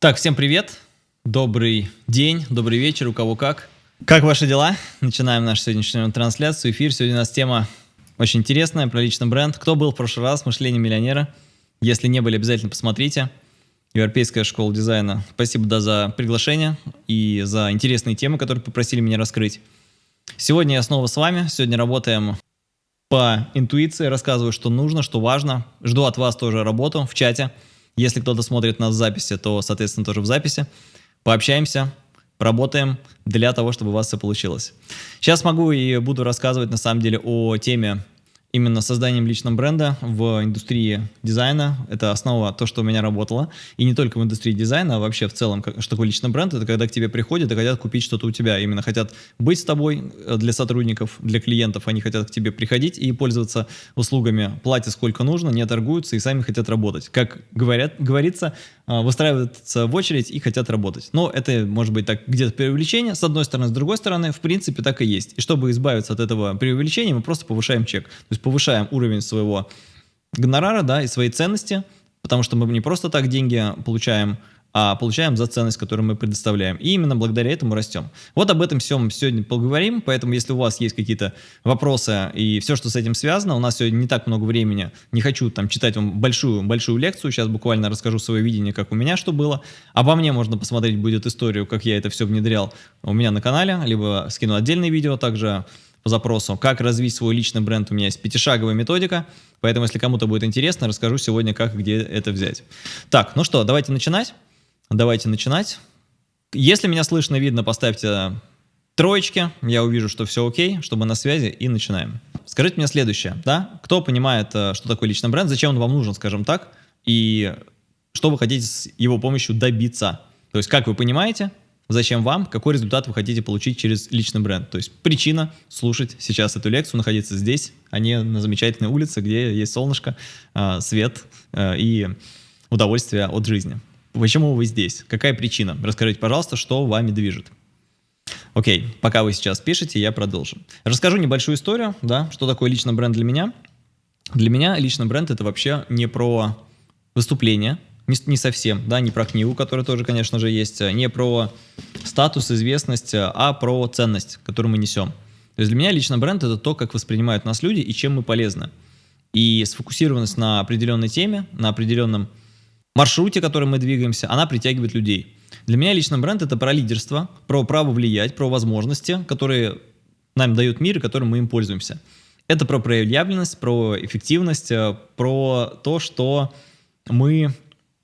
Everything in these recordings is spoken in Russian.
Так, всем привет, добрый день, добрый вечер, у кого как. Как ваши дела? Начинаем нашу сегодняшнюю трансляцию, эфир. Сегодня у нас тема очень интересная, про личный бренд. Кто был в прошлый раз, мышление миллионера? Если не были, обязательно посмотрите. Европейская школа дизайна. Спасибо да, за приглашение и за интересные темы, которые попросили меня раскрыть. Сегодня я снова с вами. Сегодня работаем по интуиции, рассказываю, что нужно, что важно. Жду от вас тоже работу в чате. Если кто-то смотрит нас в записи, то, соответственно, тоже в записи. Пообщаемся, поработаем для того, чтобы у вас все получилось. Сейчас могу и буду рассказывать, на самом деле, о теме именно созданием личного бренда в индустрии дизайна. Это основа то, что у меня работало. И не только в индустрии дизайна, а вообще в целом, что такое личный бренд, это когда к тебе приходят и хотят купить что-то у тебя. Именно хотят быть с тобой э, для сотрудников, для клиентов. Они хотят к тебе приходить и пользоваться услугами. Платят сколько нужно, не торгуются и сами хотят работать. Как говорят, говорится, выстраиваются в очередь и хотят работать. Но это может быть так где-то преувеличение, с одной стороны, с другой стороны, в принципе, так и есть. И чтобы избавиться от этого преувеличения, мы просто повышаем чек. То есть повышаем уровень своего гонорара, да, и своей ценности, потому что мы не просто так деньги получаем, а получаем за ценность, которую мы предоставляем. И именно благодаря этому растем. Вот об этом всем сегодня поговорим, поэтому если у вас есть какие-то вопросы и все, что с этим связано, у нас сегодня не так много времени, не хочу там читать вам большую-большую лекцию, сейчас буквально расскажу свое видение, как у меня что было. Обо мне можно посмотреть будет историю, как я это все внедрял у меня на канале, либо скину отдельное видео, также по запросу «Как развить свой личный бренд?» У меня есть пятишаговая методика, поэтому если кому-то будет интересно, расскажу сегодня, как и где это взять. Так, ну что, давайте начинать. Давайте начинать. Если меня слышно, видно, поставьте троечки, я увижу, что все окей, чтобы на связи, и начинаем. Скажите мне следующее, да? Кто понимает, э, что такое личный бренд, зачем он вам нужен, скажем так, и что вы хотите с его помощью добиться? То есть, как вы понимаете, зачем вам, какой результат вы хотите получить через личный бренд. То есть причина слушать сейчас эту лекцию, находиться здесь, а не на замечательной улице, где есть солнышко, а, свет а, и удовольствие от жизни. Почему вы здесь? Какая причина? Расскажите, пожалуйста, что вами движет. Окей, пока вы сейчас пишете, я продолжу. Расскажу небольшую историю, да, что такое личный бренд для меня. Для меня личный бренд это вообще не про выступление, не, не совсем, да, не про книгу, которая тоже, конечно же, есть, а не про статус, известность, а про ценность, которую мы несем. То есть для меня лично бренд — это то, как воспринимают нас люди и чем мы полезны. И сфокусированность на определенной теме, на определенном маршруте, которым мы двигаемся, она притягивает людей. Для меня лично бренд — это про лидерство, про право влиять, про возможности, которые нам дает мир и которым мы им пользуемся. Это про проявленность, про эффективность, э, про то, что мы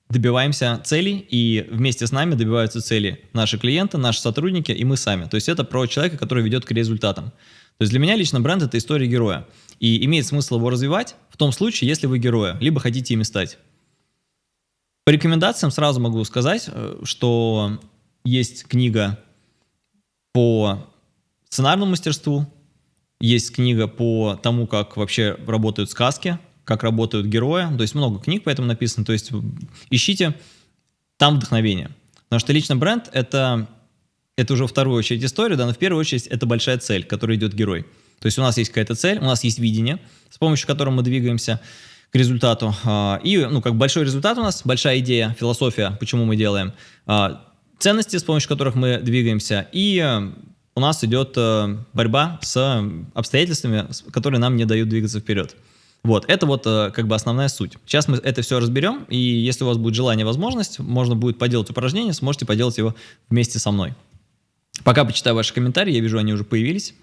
добиваемся целей, и вместе с нами добиваются цели наши клиенты, наши сотрудники и мы сами. То есть это про человека, который ведет к результатам. То есть для меня лично бренд — это история героя. И имеет смысл его развивать в том случае, если вы героя, либо хотите ими стать. По рекомендациям сразу могу сказать, э, что есть книга по сценарному мастерству, есть книга по тому, как вообще работают сказки, как работают герои. То есть много книг поэтому написано. То есть ищите там вдохновение. Потому что лично бренд — это, это уже вторую очередь история, да, но в первую очередь это большая цель, к которой идет герой. То есть у нас есть какая-то цель, у нас есть видение, с помощью которого мы двигаемся к результату. А, и, ну, как большой результат у нас, большая идея, философия, почему мы делаем. А, ценности, с помощью которых мы двигаемся. И э, у нас идет э, борьба с обстоятельствами, которые нам не дают двигаться вперед. Вот, это вот э, как бы основная суть. Сейчас мы это все разберем, и если у вас будет желание, возможность, можно будет поделать упражнение, сможете поделать его вместе со мной. Пока почитаю ваши комментарии, я вижу, они уже появились.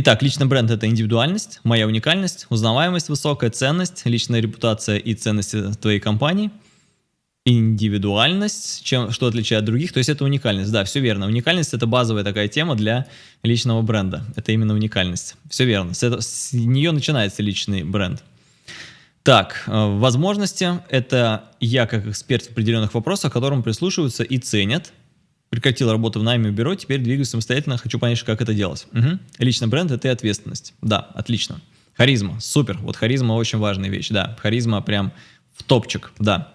Итак, личный бренд – это индивидуальность, моя уникальность, узнаваемость, высокая ценность, личная репутация и ценности твоей компании – индивидуальность, чем, что отличает других, то есть это уникальность. Да, все верно. Уникальность — это базовая такая тема для личного бренда. Это именно уникальность. Все верно. С, это, с нее начинается личный бренд. Так, э, возможности — это я как эксперт в определенных вопросах, к которым прислушиваются и ценят. Прекратил работу в найме бюро, теперь двигаюсь самостоятельно, хочу понять, как это делать. Угу. Личный бренд — это и ответственность. Да, отлично. Харизма, супер. Вот харизма очень важная вещь, да. Харизма прям в топчик, да.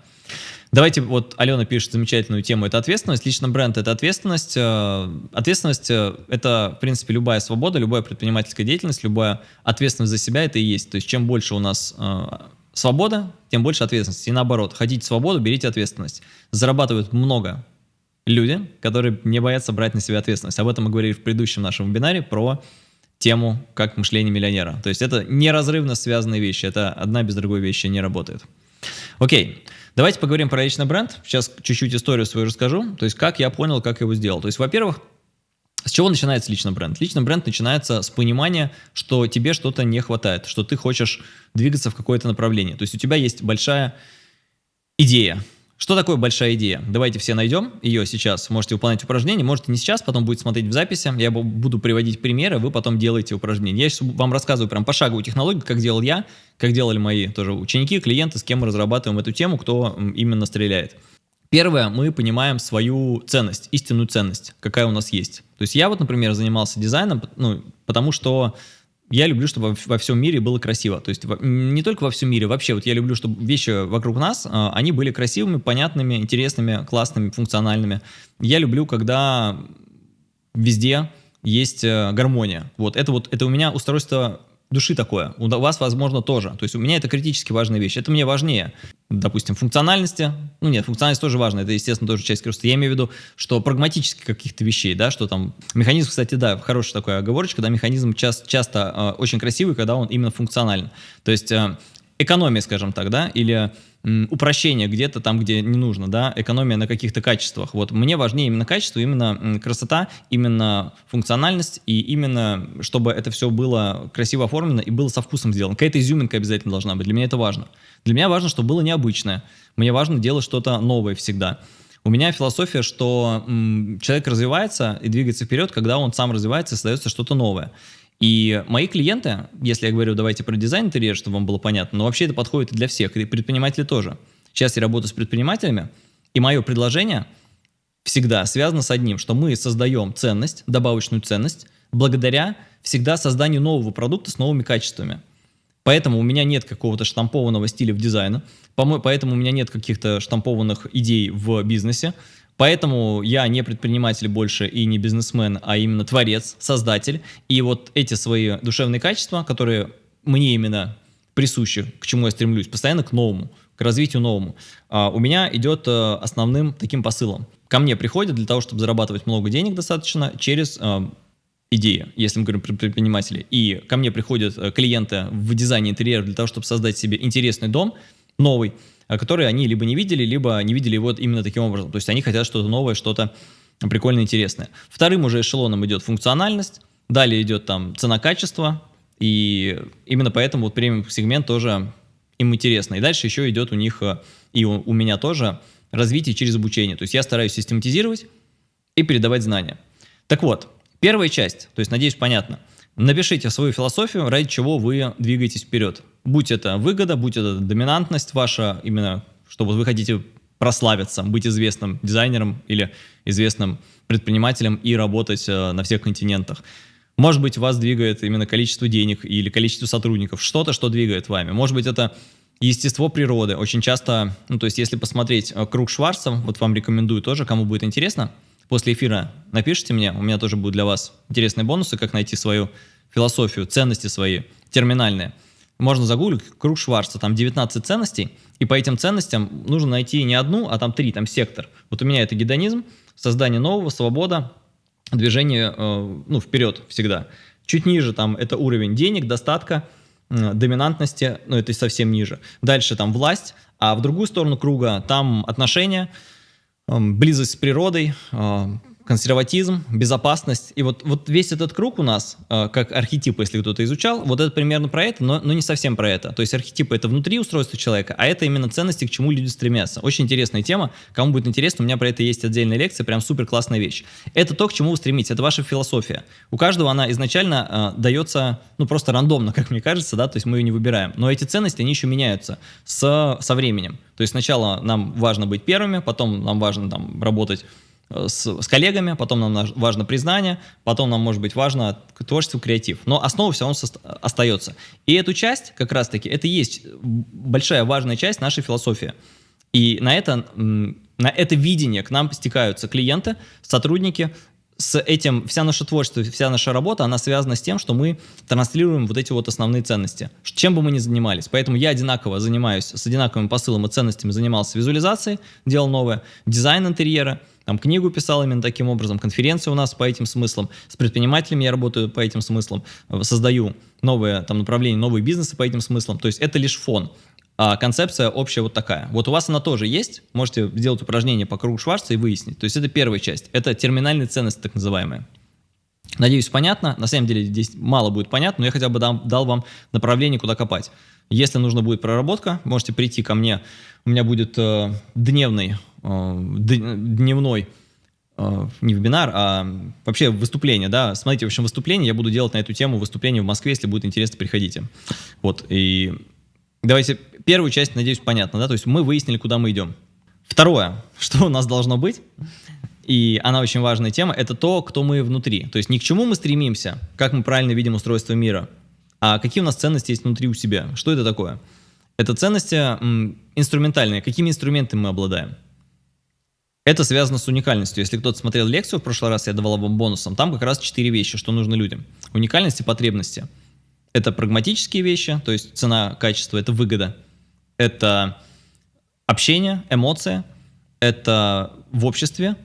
Давайте, вот Алена пишет замечательную тему, это ответственность. Лично бренд — это ответственность. Э, ответственность э, — это, в принципе, любая свобода, любая предпринимательская деятельность, любая ответственность за себя — это и есть. То есть чем больше у нас э, свобода, тем больше ответственности. И наоборот, хотите свободу, берите ответственность. Зарабатывают много люди, которые не боятся брать на себя ответственность. Об этом мы говорили в предыдущем нашем вебинаре про тему как мышление миллионера. То есть это неразрывно связанные вещи, это одна без другой вещи не работает. Окей, давайте поговорим про личный бренд. Сейчас чуть-чуть историю свою расскажу, то есть как я понял, как его сделал. То есть, во-первых, с чего начинается личный бренд? Личный бренд начинается с понимания, что тебе что-то не хватает, что ты хочешь двигаться в какое-то направление. То есть у тебя есть большая идея, что такое большая идея? Давайте все найдем ее сейчас. Можете выполнять упражнение, можете не сейчас, потом будет смотреть в записи. Я буду приводить примеры, вы потом делаете упражнения. Я сейчас вам рассказываю прям пошаговую технологию, как делал я, как делали мои тоже ученики, клиенты, с кем мы разрабатываем эту тему, кто именно стреляет. Первое, мы понимаем свою ценность, истинную ценность, какая у нас есть. То есть я вот, например, занимался дизайном, ну, потому что я люблю, чтобы во всем мире было красиво. То есть не только во всем мире, вообще вот я люблю, чтобы вещи вокруг нас, а, они были красивыми, понятными, интересными, классными, функциональными. Я люблю, когда везде есть э, гармония. Вот это вот это у меня устройство души такое. У вас, возможно, тоже. То есть у меня это критически важная вещь. Это мне важнее, допустим, функциональности. Ну нет, функциональность тоже важна. Это, естественно, тоже часть роста. Я имею в виду, что прагматически каких-то вещей, да, что там... Механизм, кстати, да, хорошая такая оговорочка, да, механизм часто, часто э, очень красивый, когда он именно функционален. То есть э, экономия, скажем так, да, или упрощение где-то там, где не нужно, да, экономия на каких-то качествах. Вот мне важнее именно качество, именно красота, именно функциональность и именно, чтобы это все было красиво оформлено и было со вкусом сделано. Какая-то изюминка обязательно должна быть, для меня это важно. Для меня важно, чтобы было необычное. Мне важно делать что-то новое всегда. У меня философия, что человек развивается и двигается вперед, когда он сам развивается и создается что-то новое. И мои клиенты, если я говорю, давайте про дизайн интерьера, чтобы вам было понятно, но вообще это подходит и для всех, и предприниматели тоже. Сейчас я работаю с предпринимателями, и мое предложение всегда связано с одним, что мы создаем ценность, добавочную ценность, благодаря всегда созданию нового продукта с новыми качествами. Поэтому у меня нет какого-то штампованного стиля в дизайне, поэтому у меня нет каких-то штампованных идей в бизнесе, Поэтому я не предприниматель больше и не бизнесмен, а именно творец, создатель. И вот эти свои душевные качества, которые мне именно присущи, к чему я стремлюсь, постоянно к новому, к развитию новому, а, у меня идет э, основным таким посылом. Ко мне приходят для того, чтобы зарабатывать много денег достаточно через э, идеи, если мы говорим про предпринимателей. И ко мне приходят э, клиенты в дизайне интерьера для того, чтобы создать себе интересный дом, новый, Э, которые они либо не видели, либо не видели его именно таким образом. То есть они хотят что-то новое, что-то прикольное, интересное. Вторым уже эшелоном идет функциональность, далее идет там цена-качество, и именно поэтому вот премиум-сегмент тоже им интересно. И дальше еще идет у них, э, и у, у меня тоже, развитие через обучение. То есть я стараюсь систематизировать и передавать знания. Так вот, первая часть, то есть, надеюсь, понятно. Напишите свою философию, ради чего вы двигаетесь вперед. Будь это выгода, будь это доминантность ваша, именно что вот вы хотите прославиться, быть известным дизайнером или известным предпринимателем и работать э, на всех континентах. Может быть, вас двигает именно количество денег или количество сотрудников, что-то, что двигает вами. Может быть, это естество природы. Очень часто, ну, то есть, если посмотреть э, круг Шварца, вот вам рекомендую тоже, кому будет интересно, после эфира напишите мне, у меня тоже будут для вас интересные бонусы, как найти свою философию, ценности свои, терминальные можно загуглить круг Шварца, там 19 ценностей, и по этим ценностям нужно найти не одну, а там три, там сектор. Вот у меня это гедонизм, создание нового, свобода, движение э, ну, вперед всегда. Чуть ниже там это уровень денег, достатка, доминантности, ну это совсем ниже. Дальше там власть, а в другую сторону круга там отношения, близость с природой, э, консерватизм, безопасность. И вот, вот весь этот круг у нас, э, как архетип, если кто-то изучал, вот это примерно про это, но, но не совсем про это. То есть архетипы — это внутри устройства человека, а это именно ценности, к чему люди стремятся. Очень интересная тема. Кому будет интересно, у меня про это есть отдельная лекция, прям супер классная вещь. Это то, к чему вы стремитесь, это ваша философия. У каждого она изначально э, дается, ну, просто рандомно, как мне кажется, да, то есть мы ее не выбираем. Но эти ценности, они еще меняются с, со временем. То есть сначала нам важно быть первыми, потом нам важно там работать с, с коллегами, потом нам важно признание, потом нам может быть важно творчество, креатив. Но основа все равно остается. И эту часть, как раз-таки, это и есть большая важная часть нашей философии. И на это, на это видение к нам стекаются клиенты, сотрудники, с этим вся наше творчество, вся наша работа, она связана с тем, что мы транслируем вот эти вот основные ценности, чем бы мы ни занимались. Поэтому я одинаково занимаюсь, с одинаковым посылом и ценностями занимался визуализацией, делал новое, дизайн интерьера, там книгу писал именно таким образом, конференции у нас по этим смыслам, с предпринимателями я работаю по этим смыслам, создаю новые там направления, новые бизнесы по этим смыслам. То есть это лишь фон. А концепция общая вот такая. Вот у вас она тоже есть. Можете сделать упражнение по кругу Шварца и выяснить. То есть это первая часть. Это терминальные ценности так называемые. Надеюсь, понятно. На самом деле здесь мало будет понятно, но я хотя бы дам, дал вам направление, куда копать. Если нужно будет проработка, можете прийти ко мне. У меня будет э, дневный, э, дневной э, не вебинар, а вообще выступление, да. Смотрите, в общем, выступление я буду делать на эту тему, выступление в Москве, если будет интересно, приходите. Вот, и давайте первую часть, надеюсь, понятно, да, то есть мы выяснили, куда мы идем. Второе, что у нас должно быть, и она очень важная тема, это то, кто мы внутри. То есть не к чему мы стремимся, как мы правильно видим устройство мира, а какие у нас ценности есть внутри у себя. Что это такое? Это ценности инструментальные. Какими инструментами мы обладаем? Это связано с уникальностью. Если кто-то смотрел лекцию в прошлый раз, я давал вам бонусом, там как раз четыре вещи, что нужно людям. Уникальность и потребности. Это прагматические вещи, то есть цена, качество, это выгода это общение, эмоция, это в обществе,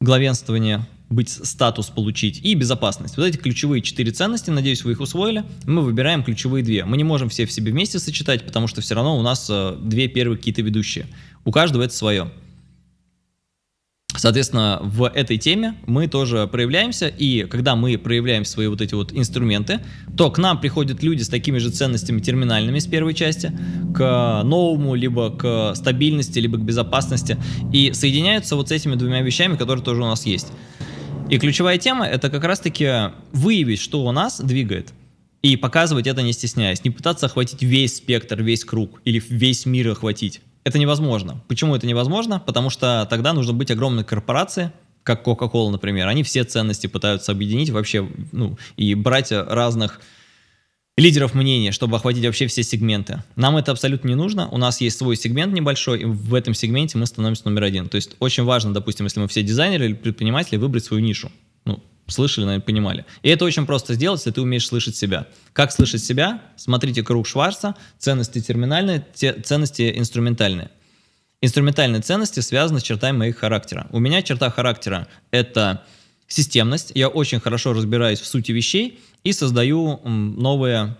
главенствование, быть, статус получить и безопасность. Вот эти ключевые четыре ценности, надеюсь, вы их усвоили. Мы выбираем ключевые две. Мы не можем все в себе вместе сочетать, потому что все равно у нас э, две первые какие-то ведущие. У каждого это свое. Соответственно, в этой теме мы тоже проявляемся, и когда мы проявляем свои вот эти вот инструменты, то к нам приходят люди с такими же ценностями терминальными с первой части, к новому, либо к стабильности, либо к безопасности, и соединяются вот с этими двумя вещами, которые тоже у нас есть. И ключевая тема — это как раз-таки выявить, что у нас двигает, и показывать это не стесняясь, не пытаться охватить весь спектр, весь круг, или весь мир охватить, это невозможно. Почему это невозможно? Потому что тогда нужно быть огромной корпорацией, как Coca-Cola, например. Они все ценности пытаются объединить вообще, ну, и брать разных лидеров мнения, чтобы охватить вообще все сегменты. Нам это абсолютно не нужно. У нас есть свой сегмент небольшой, и в этом сегменте мы становимся номер один. То есть очень важно, допустим, если мы все дизайнеры или предприниматели, выбрать свою нишу. Слышали, наверное, понимали. И это очень просто сделать, если ты умеешь слышать себя. Как слышать себя? Смотрите круг Шварца, ценности терминальные, те, ценности инструментальные. Инструментальные ценности связаны с чертами моих характера. У меня черта характера – это системность. Я очень хорошо разбираюсь в сути вещей и создаю новые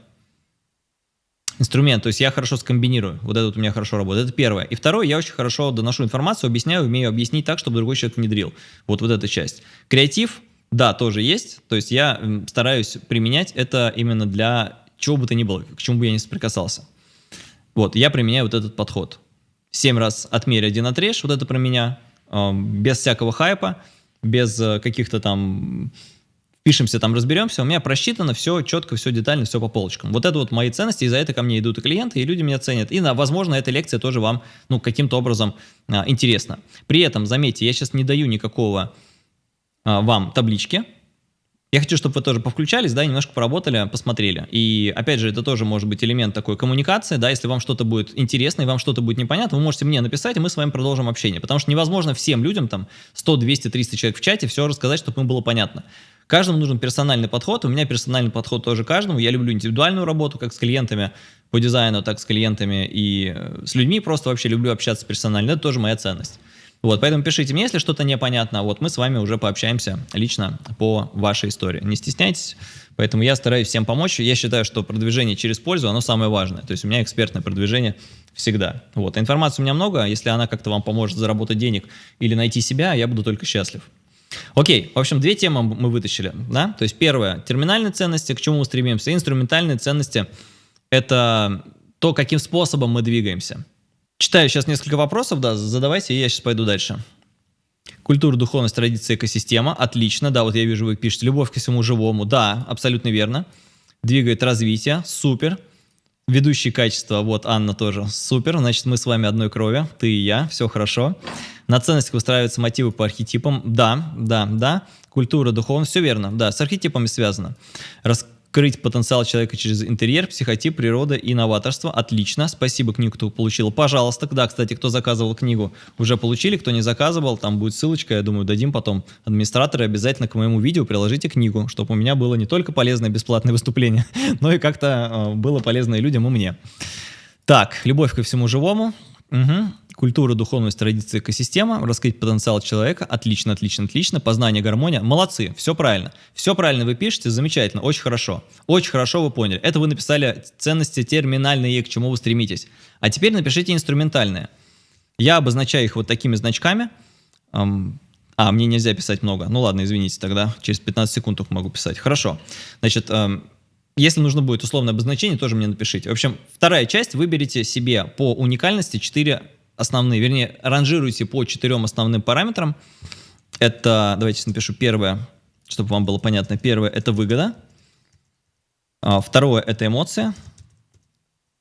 инструменты. То есть я хорошо скомбинирую. Вот это вот у меня хорошо работает. Это первое. И второе, я очень хорошо доношу информацию, объясняю, умею объяснить так, чтобы другой человек внедрил. Вот, вот эта часть. Креатив да, тоже есть. То есть я стараюсь применять это именно для чего бы то ни было, к чему бы я не соприкасался. Вот, я применяю вот этот подход. Семь раз отмерь, один отрежь, вот это про меня, без всякого хайпа, без э, каких-то там пишемся, там разберемся, у меня просчитано все четко, все детально, все по полочкам. Вот это вот мои ценности, и за это ко мне идут и клиенты, и люди меня ценят. И, возможно, эта лекция тоже вам, ну, каким-то образом а, интересна. При этом, заметьте, я сейчас не даю никакого вам таблички. Я хочу, чтобы вы тоже повключались, да, немножко поработали, посмотрели. И, опять же, это тоже может быть элемент такой коммуникации, да, если вам что-то будет интересно и вам что-то будет непонятно, вы можете мне написать, и мы с вами продолжим общение. Потому что невозможно всем людям, там, 100, 200, 300 человек в чате, все рассказать, чтобы им было понятно. Каждому нужен персональный подход, у меня персональный подход тоже каждому. Я люблю индивидуальную работу, как с клиентами по дизайну, так с клиентами и э, с людьми. Просто вообще люблю общаться персонально, это тоже моя ценность. Вот, поэтому пишите мне, если что-то непонятно. Вот мы с вами уже пообщаемся лично по вашей истории. Не стесняйтесь. Поэтому я стараюсь всем помочь. Я считаю, что продвижение через пользу, оно самое важное. То есть у меня экспертное продвижение всегда. Вот. информации у меня много. Если она как-то вам поможет заработать денег или найти себя, я буду только счастлив. Окей, в общем, две темы мы вытащили. Да? То есть первое, терминальные ценности, к чему мы стремимся. Инструментальные ценности – это то, каким способом мы двигаемся. Читаю сейчас несколько вопросов, да, задавайте, и я сейчас пойду дальше. Культура, духовность, традиция, экосистема. Отлично, да, вот я вижу, вы пишете. Любовь к всему живому. Да, абсолютно верно. Двигает развитие. Супер. Ведущие качества, вот Анна тоже. Супер, значит, мы с вами одной крови. Ты и я, все хорошо. На ценностях выстраиваются мотивы по архетипам. Да, да, да. Культура, духовность, все верно. Да, с архетипами связано. Рас Вскрыть потенциал человека через интерьер, психотип, природа и новаторство. Отлично. Спасибо книгу, кто получил. Пожалуйста. Да, кстати, кто заказывал книгу, уже получили. Кто не заказывал, там будет ссылочка. Я думаю, дадим потом. Администраторы обязательно к моему видео приложите книгу, чтобы у меня было не только полезное бесплатное выступление, но и как-то э, было полезно и людям, и мне. Так, любовь ко всему живому. Угу. Культура, духовность, традиции, экосистема, раскрыть потенциал человека. Отлично, отлично, отлично. Познание, гармония. Молодцы, все правильно. Все правильно вы пишете, замечательно, очень хорошо. Очень хорошо вы поняли. Это вы написали ценности терминальные, к чему вы стремитесь. А теперь напишите инструментальные. Я обозначаю их вот такими значками. А, мне нельзя писать много. Ну ладно, извините тогда. Через 15 секунд только могу писать. Хорошо. Значит, если нужно будет условное обозначение, тоже мне напишите. В общем, вторая часть. Выберите себе по уникальности 4 основные, вернее, ранжируйте по четырем основным параметрам. Это, давайте напишу первое, чтобы вам было понятно. Первое – это выгода. А, второе – это эмоция.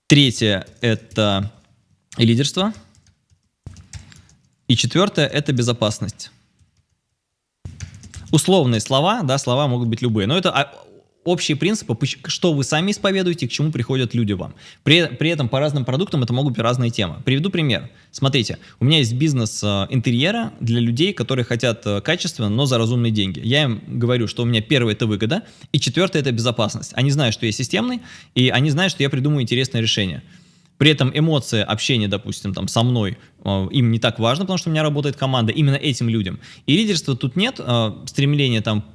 Третье – это лидерство. И четвертое – это безопасность. Условные слова, да, слова могут быть любые, но это а, общие принципы, что вы сами исповедуете, к чему приходят люди вам. При, при этом по разным продуктам это могут быть разные темы. Приведу пример. Смотрите, у меня есть бизнес э, интерьера для людей, которые хотят э, качественно, но за разумные деньги. Я им говорю, что у меня первое это выгода, и четвертое это безопасность. Они знают, что я системный, и они знают, что я придумаю интересное решение. При этом эмоции общения, допустим, там со мной, э, им не так важно, потому что у меня работает команда именно этим людям. И лидерства тут нет, стремления там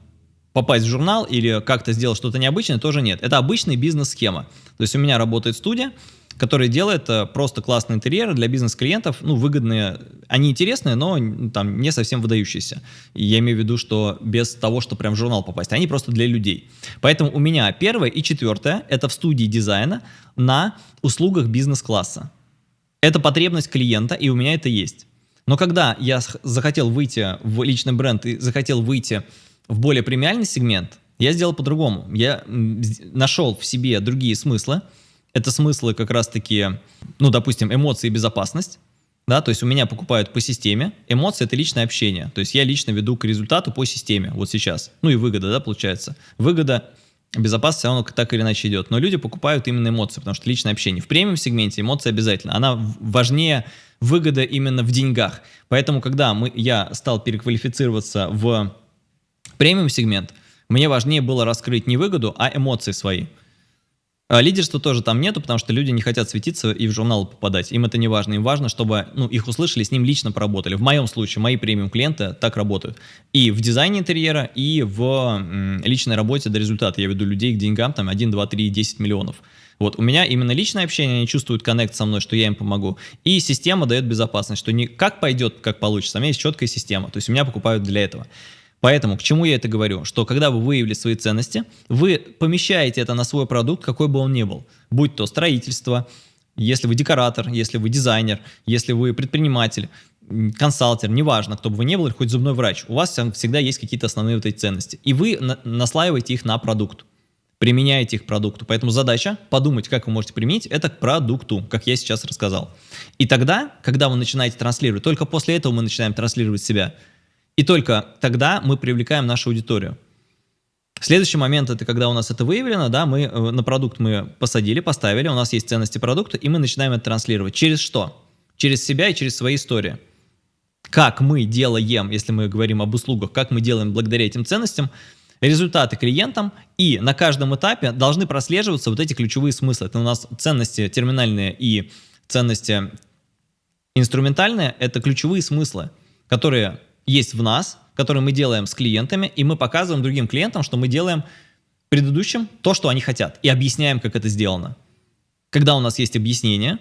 попасть в журнал или как-то сделать что-то необычное, тоже нет. Это обычная бизнес-схема. То есть у меня работает студия, которая делает э, просто классные интерьеры для бизнес-клиентов, ну, выгодные, они интересные, но там не совсем выдающиеся. И я имею в виду, что без того, что прям в журнал попасть, они просто для людей. Поэтому у меня первое и четвертое, это в студии дизайна на услугах бизнес-класса. Это потребность клиента, и у меня это есть. Но когда я захотел выйти в личный бренд и захотел выйти в более премиальный сегмент, я сделал по-другому. Я нашел в себе другие смыслы. Это смыслы как раз-таки, ну, допустим, эмоции и безопасность. Да, то есть у меня покупают по системе, эмоции это личное общение, то есть я лично веду к результату по системе, вот сейчас, ну и выгода, да, получается. Выгода, безопасность все так или иначе идет, но люди покупают именно эмоции, потому что личное общение. В премиум сегменте эмоции обязательно, она важнее выгода именно в деньгах. Поэтому, когда мы, я стал переквалифицироваться в Премиум сегмент. Мне важнее было раскрыть не выгоду, а эмоции свои. А лидерства тоже там нету, потому что люди не хотят светиться и в журнал попадать. Им это не важно. Им важно, чтобы ну, их услышали, с ним лично поработали. В моем случае мои премиум клиенты так работают. И в дизайне интерьера, и в личной работе до результата. Я веду людей к деньгам, там 1, 2, 3, 10 миллионов. Вот, у меня именно личное общение, они чувствуют коннект со мной, что я им помогу. И система дает безопасность, что не как пойдет, как получится, а у меня есть четкая система. То есть у меня покупают для этого. Поэтому к чему я это говорю? Что когда вы выявили свои ценности, вы помещаете это на свой продукт, какой бы он ни был. Будь то строительство, если вы декоратор, если вы дизайнер, если вы предприниматель, консалтер, неважно, кто бы вы ни был, хоть зубной врач, у вас всегда есть какие-то основные вот эти ценности. И вы на наслаиваете их на продукт, применяете их к продукту. Поэтому задача подумать, как вы можете применить это к продукту, как я сейчас рассказал. И тогда, когда вы начинаете транслировать, только после этого мы начинаем транслировать себя – и только тогда мы привлекаем нашу аудиторию. Следующий момент это когда у нас это выявлено, да, мы э, на продукт мы посадили, поставили, у нас есть ценности продукта, и мы начинаем это транслировать. Через что? Через себя и через свои истории. Как мы делаем, если мы говорим об услугах, как мы делаем благодаря этим ценностям, результаты клиентам, и на каждом этапе должны прослеживаться вот эти ключевые смыслы. Это у нас ценности терминальные и ценности инструментальные, это ключевые смыслы, которые есть в нас, который мы делаем с клиентами, и мы показываем другим клиентам, что мы делаем предыдущим то, что они хотят, и объясняем, как это сделано. Когда у нас есть объяснение,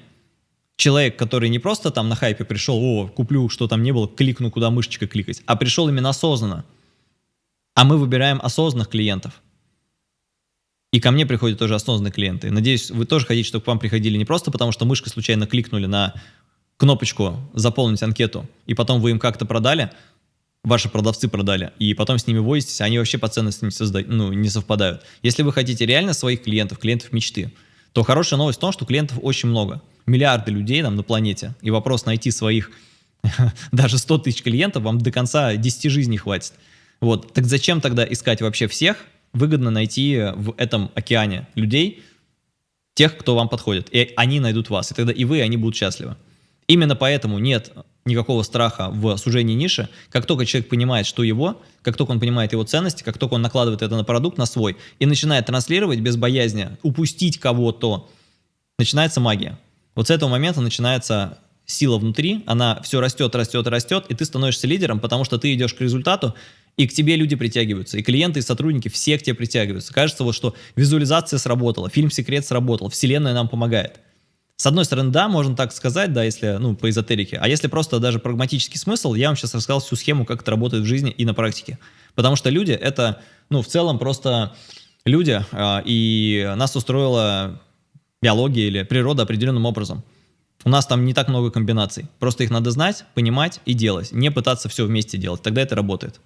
человек, который не просто там на хайпе пришел, о, куплю, что там не было, кликну, куда мышечкой кликать, а пришел именно осознанно. А мы выбираем осознанных клиентов. И ко мне приходят тоже осознанные клиенты. Надеюсь, вы тоже хотите, чтобы к вам приходили не просто потому, что мышкой случайно кликнули на кнопочку «Заполнить анкету», и потом вы им как-то продали, ваши продавцы продали, и потом с ними возитесь, они вообще по ценностям не, созда... ну, не совпадают. Если вы хотите реально своих клиентов, клиентов мечты, то хорошая новость в том, что клиентов очень много. Миллиарды людей там на планете. И вопрос найти своих даже 100 тысяч клиентов вам до конца 10 жизней хватит. Вот. Так зачем тогда искать вообще всех, выгодно найти в этом океане людей, тех, кто вам подходит, и они найдут вас, и тогда и вы, и они будут счастливы. Именно поэтому нет никакого страха в сужении ниши. Как только человек понимает, что его, как только он понимает его ценности, как только он накладывает это на продукт, на свой, и начинает транслировать без боязни упустить кого-то, начинается магия. Вот с этого момента начинается сила внутри, она все растет, растет, растет, и ты становишься лидером, потому что ты идешь к результату, и к тебе люди притягиваются, и клиенты, и сотрудники, все к тебе притягиваются. Кажется, вот что визуализация сработала, фильм «Секрет» сработал, вселенная нам помогает. С одной стороны, да, можно так сказать, да, если, ну, по эзотерике, а если просто даже прагматический смысл, я вам сейчас рассказал всю схему, как это работает в жизни и на практике. Потому что люди — это, ну, в целом просто люди, э, и нас устроила биология или природа определенным образом. У нас там не так много комбинаций. Просто их надо знать, понимать и делать. Не пытаться все вместе делать. Тогда это работает.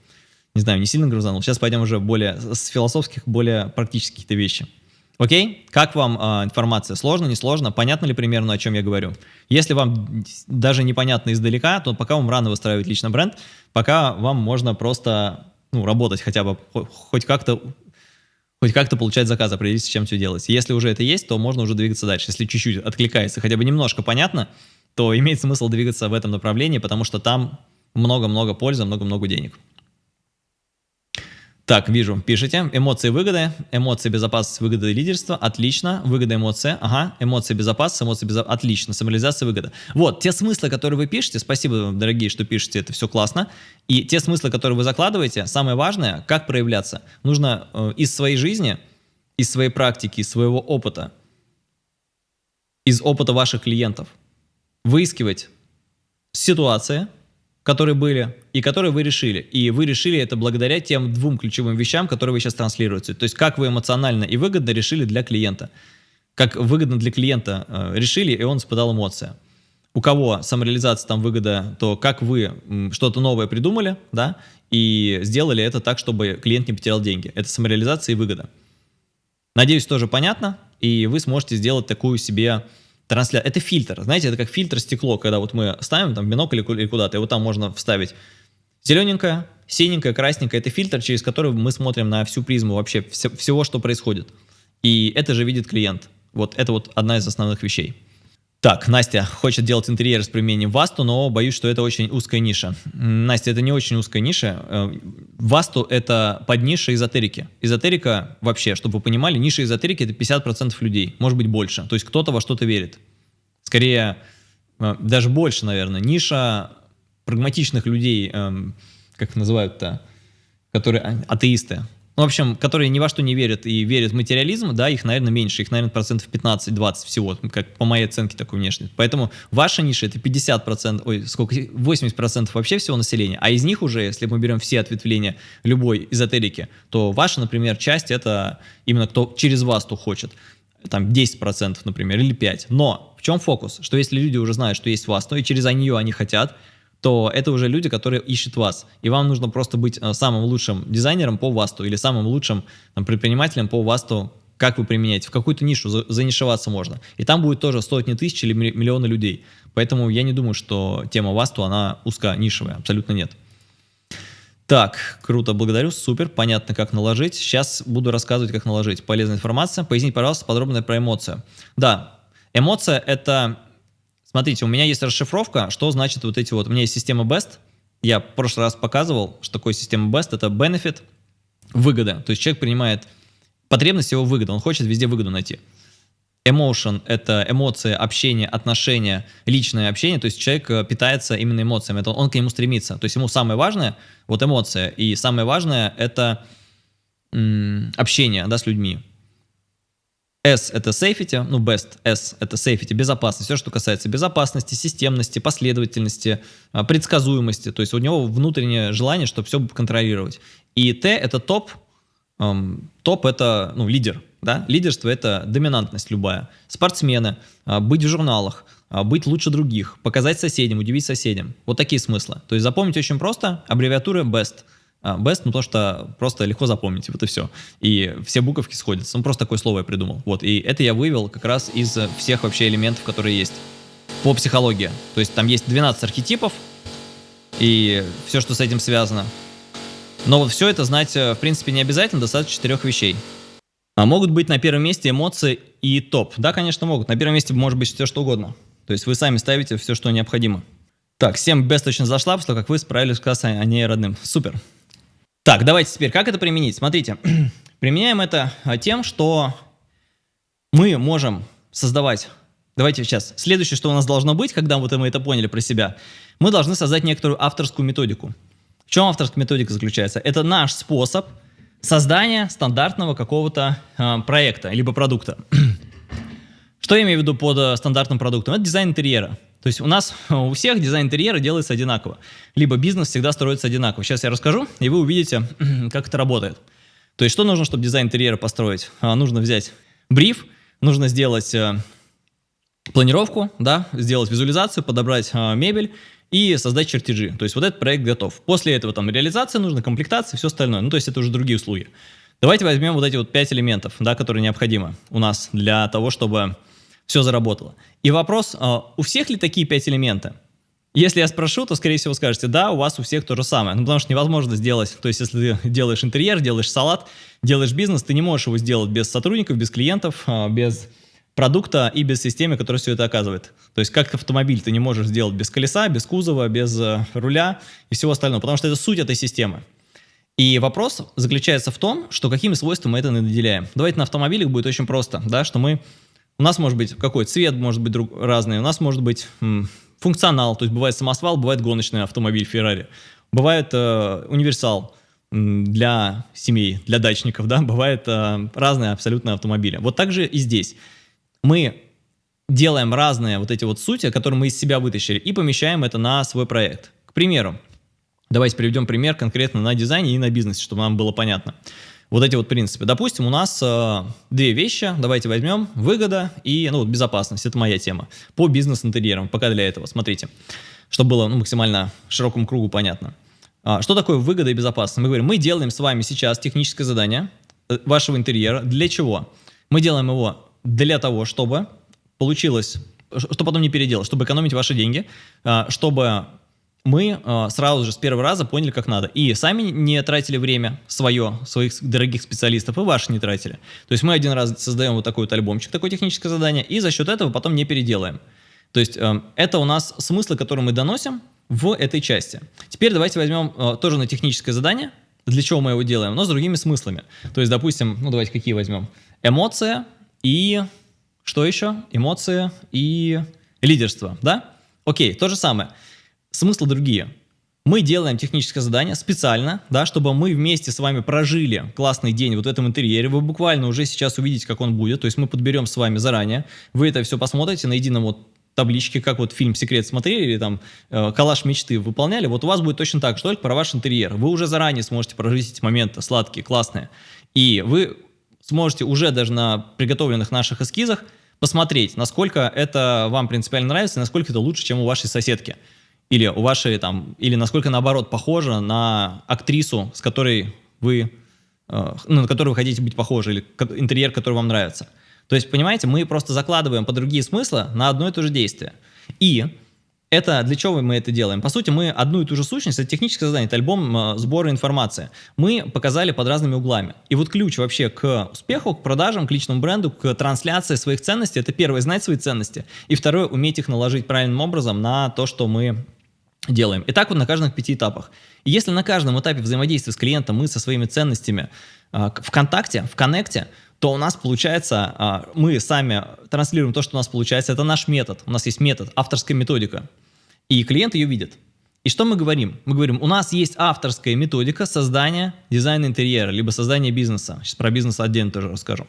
Не знаю, не сильно грузанул. Сейчас пойдем уже более с философских, более практических вещи. Окей? Как вам э, информация? Сложно, не сложно? Понятно ли примерно, о чем я говорю? Если вам даже непонятно издалека, то пока вам рано выстраивать личный бренд, пока вам можно просто ну, работать хотя бы, хоть как-то хоть как-то получать заказы, определиться, с чем все делать. Если уже это есть, то можно уже двигаться дальше. Если чуть-чуть откликается, хотя бы немножко понятно, то имеет смысл двигаться в этом направлении, потому что там много-много пользы, много-много денег. Так, вижу, пишите. Эмоции выгоды, эмоции безопасности, выгода и лидерство. Отлично. Выгода, эмоция. Ага. Эмоции безопасности, эмоции безопасности. Отлично. Самореализация, выгода. Вот, те смыслы, которые вы пишете, спасибо, дорогие, что пишете, это все классно. И те смыслы, которые вы закладываете, самое важное, как проявляться. Нужно э, из своей жизни, из своей практики, из своего опыта, из опыта ваших клиентов выискивать ситуации, которые были и которые вы решили. И вы решили это благодаря тем двум ключевым вещам, которые вы сейчас транслируете. То есть как вы эмоционально и выгодно решили для клиента. Как выгодно для клиента э, решили, и он испытал эмоции. У кого самореализация там выгода, то как вы что-то новое придумали, да, и сделали это так, чтобы клиент не потерял деньги. Это самореализация и выгода. Надеюсь, тоже понятно, и вы сможете сделать такую себе трансляция. Это фильтр, знаете, это как фильтр стекло, когда вот мы ставим там бинокль или куда-то, и вот там можно вставить зелененькое, синенькое, красненькое. Это фильтр, через который мы смотрим на всю призму вообще все, всего, что происходит. И это же видит клиент. Вот это вот одна из основных вещей. Так, Настя хочет делать интерьер с применением Васту, но боюсь, что это очень узкая ниша. Настя, это не очень узкая ниша. Э, Васту — это подниша эзотерики. Эзотерика вообще, чтобы вы понимали, ниша эзотерики — это 50% людей, может быть больше. То есть кто-то во что-то верит. Скорее, э, даже больше, наверное. Ниша прагматичных людей, эм, как называют-то, которые а, атеисты. Ну, в общем, которые ни во что не верят и верят в материализм, да, их, наверное, меньше, их, наверное, процентов 15-20 всего, как по моей оценке такой внешне. Поэтому ваша ниша это 50%, ой, сколько, 80% вообще всего населения, а из них уже, если мы берем все ответвления любой эзотерики, то ваша, например, часть это именно кто через вас, кто хочет там 10%, например, или 5%. Но в чем фокус? Что если люди уже знают, что есть вас, то и через нее они хотят, то это уже люди, которые ищут вас. И вам нужно просто быть э, самым лучшим дизайнером по ВАСТу или самым лучшим там, предпринимателем по ВАСТу, как вы применяете. В какую-то нишу занишеваться можно. И там будет тоже сотни тысяч или миллионы людей. Поэтому я не думаю, что тема ВАСТу, она узко-нишевая. Абсолютно нет. Так, круто, благодарю, супер, понятно, как наложить. Сейчас буду рассказывать, как наложить. Полезная информация. Поясните, пожалуйста, подробно про эмоцию. Да, эмоция — это Смотрите, у меня есть расшифровка, что значит вот эти вот, у меня есть система BEST, я в прошлый раз показывал, что такое система BEST, это benefit, выгода, то есть человек принимает потребность его выгода, он хочет везде выгоду найти. Emotion — это эмоции, общение, отношения, личное общение, то есть человек э, питается именно эмоциями, это он к нему стремится, то есть ему самое важное — вот эмоция, и самое важное — это общение да, с людьми. S это safety, ну best, S это safety, безопасность, все, что касается безопасности, системности, последовательности, а, предсказуемости, то есть у него внутреннее желание, чтобы все контролировать. И T это топ, топ это ну, лидер, да? лидерство это доминантность любая, спортсмены, э, быть в журналах, э, быть лучше других, показать соседям, удивить соседям, вот такие смыслы. То есть запомнить очень просто, аббревиатура BEST – а, best, ну то, что просто легко запомнить, вот и все. И все буковки сходятся. Ну просто такое слово я придумал. Вот, и это я вывел как раз из всех вообще элементов, которые есть по психологии. То есть там есть 12 архетипов, и все, что с этим связано. Но вот все это знать, э, в принципе, не обязательно, достаточно четырех вещей. А могут быть на первом месте эмоции и топ. Да, конечно, могут. На первом месте может быть все, что угодно. То есть вы сами ставите все, что необходимо. Так, 7 без точно зашла, после как вы справились с кассой, а не родным. Супер. Так, давайте теперь, как это применить? Смотрите, применяем это а, тем, что мы можем создавать... Давайте сейчас. Следующее, что у нас должно быть, когда вот мы это поняли про себя, мы должны создать некоторую авторскую методику. В чем авторская методика заключается? Это наш способ создания стандартного какого-то э, проекта, либо продукта. Что я имею в виду под э, стандартным продуктом? Это дизайн интерьера. То есть у нас у всех дизайн интерьера делается одинаково. Либо бизнес всегда строится одинаково. Сейчас я расскажу, и вы увидите, как это работает. То есть что нужно, чтобы дизайн интерьера построить? А, нужно взять бриф, нужно сделать э, планировку, да, сделать визуализацию, подобрать э, мебель, и создать чертежи. То есть вот этот проект готов. После этого там реализация нужна, комплектация, все остальное. Ну, то есть это уже другие услуги. Давайте возьмем вот эти вот пять элементов, да, которые необходимы у нас для того, чтобы все заработало. И вопрос, а, у всех ли такие пять элементов? Если я спрошу, то, скорее всего, скажете, да, у вас у всех то же самое. Ну, потому что невозможно сделать, то есть, если ты делаешь интерьер, делаешь салат, делаешь бизнес, ты не можешь его сделать без сотрудников, без клиентов, а, без продукта и без системы, которая все это оказывает. То есть как автомобиль ты не можешь сделать без колеса, без кузова, без э, руля и всего остального, потому что это суть этой системы. И вопрос заключается в том, что какими свойствами мы это наделяем. Давайте на автомобилях будет очень просто, да, что мы, у нас может быть какой цвет может быть друг, разный, у нас может быть функционал, то есть бывает самосвал, бывает гоночный автомобиль Ferrari, бывает э, универсал, для семей, для дачников, да, бывают э, разные абсолютно автомобили. Вот так же и здесь мы делаем разные вот эти вот сути, которые мы из себя вытащили, и помещаем это на свой проект. К примеру, давайте приведем пример конкретно на дизайне и на бизнесе, чтобы нам было понятно. Вот эти вот принципы. Допустим, у нас э, две вещи, давайте возьмем, выгода и ну, вот безопасность, это моя тема, по бизнес-интерьерам, пока для этого, смотрите, чтобы было ну, максимально широкому кругу понятно. А, что такое выгода и безопасность? Мы говорим, мы делаем с вами сейчас техническое задание э, вашего интерьера, для чего? Мы делаем его для того, чтобы получилось, что потом не переделать, чтобы экономить ваши деньги, а, чтобы мы а, сразу же с первого раза поняли, как надо. И сами не тратили время свое, своих дорогих специалистов, и ваши не тратили. То есть мы один раз создаем вот такой вот альбомчик, такое техническое задание, и за счет этого потом не переделаем. То есть э, это у нас смыслы, которые мы доносим в этой части. Теперь давайте возьмем э, тоже на техническое задание, для чего мы его делаем, но с другими смыслами. То есть, допустим, ну давайте какие возьмем? Эмоция, и что еще? Эмоции и лидерство, да? Окей, то же самое. Смыслы другие. Мы делаем техническое задание специально, да, чтобы мы вместе с вами прожили классный день вот в этом интерьере. Вы буквально уже сейчас увидите, как он будет. То есть мы подберем с вами заранее. Вы это все посмотрите на едином вот табличке, как вот фильм «Секрет» смотрели или там э, «Калаш мечты» выполняли, вот у вас будет точно так же, только про ваш интерьер. Вы уже заранее сможете прожить эти моменты сладкие, классные. И вы сможете уже даже на приготовленных наших эскизах посмотреть, насколько это вам принципиально нравится, насколько это лучше, чем у вашей соседки. Или у вашей там, или насколько наоборот похоже на актрису, с которой вы, э, ну, на которую вы хотите быть похожи, или интерьер, который вам нравится. То есть, понимаете, мы просто закладываем по другие смыслы на одно и то же действие. И это для чего мы это делаем? По сути, мы одну и ту же сущность, это техническое задание, это альбом э, сбора информации. Мы показали под разными углами. И вот ключ вообще к успеху, к продажам, к личному бренду, к трансляции своих ценностей, это первое, знать свои ценности. И второе, уметь их наложить правильным образом на то, что мы делаем. И так вот на каждых пяти этапах. И если на каждом этапе взаимодействия с клиентом мы со своими ценностями э, в контакте, в коннекте, то у нас получается, а, мы сами транслируем то, что у нас получается. Это наш метод. У нас есть метод, авторская методика. И клиент ее видит. И что мы говорим? Мы говорим, у нас есть авторская методика создания дизайна интерьера, либо создания бизнеса. Сейчас про бизнес отдельно тоже расскажу.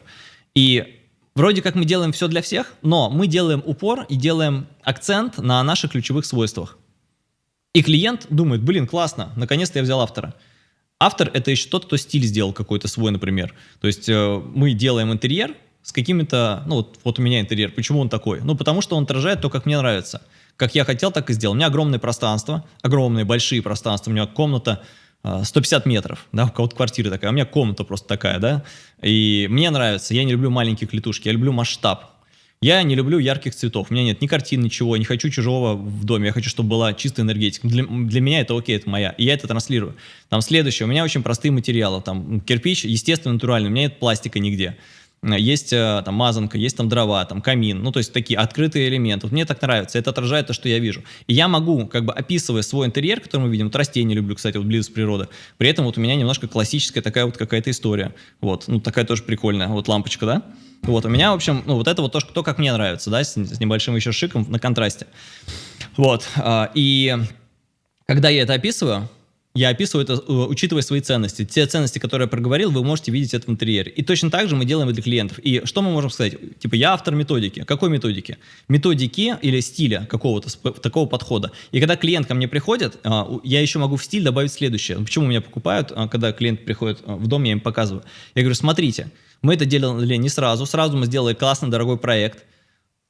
И вроде как мы делаем все для всех, но мы делаем упор и делаем акцент на наших ключевых свойствах. И клиент думает, блин, классно, наконец-то я взял автора. Автор — это еще тот, кто стиль сделал какой-то свой, например. То есть э, мы делаем интерьер с какими-то... Ну, вот, вот у меня интерьер. Почему он такой? Ну, потому что он отражает то, как мне нравится. Как я хотел, так и сделал. У меня огромное пространство, огромные, большие пространства. У меня комната 150 э, метров, да, у кого-то квартира такая, а у меня комната просто такая, да, и мне нравится, я не люблю маленькие клетушки, я люблю масштаб. Я не люблю ярких цветов. У меня нет ни картин, ничего. Не хочу чужого в доме. Я хочу, чтобы была чистая энергетика. Для, для меня это окей, это моя. И я это транслирую. Там следующее. У меня очень простые материалы. Там кирпич, естественно, натуральный. У меня нет пластика нигде. Есть э, там мазанка, есть там дрова, там камин, ну то есть такие открытые элементы. Вот мне так нравится, это отражает то, что я вижу. И я могу, как бы описывая свой интерьер, который мы видим, вот растения люблю, кстати, вот близость природы, при этом вот у меня немножко классическая такая вот какая-то история. Вот, ну такая тоже прикольная, вот лампочка, да? Вот, у меня, в общем, ну, вот это вот то, что, то как мне нравится, да, с, с небольшим еще шиком на контрасте. Вот, а, и когда я это описываю, я описываю это, э, учитывая свои ценности. Те ценности, которые я проговорил, вы можете видеть это в интерьере. И точно так же мы делаем для клиентов. И что мы можем сказать? Типа, я автор методики. Какой методики? Методики или стиля какого-то такого подхода. И когда клиент ко мне приходит, а, я еще могу в стиль добавить следующее. Почему меня покупают, а, когда клиент приходит а, в дом, я им показываю. Я говорю, смотрите, мы это делали не сразу. Сразу мы сделали классный, дорогой проект.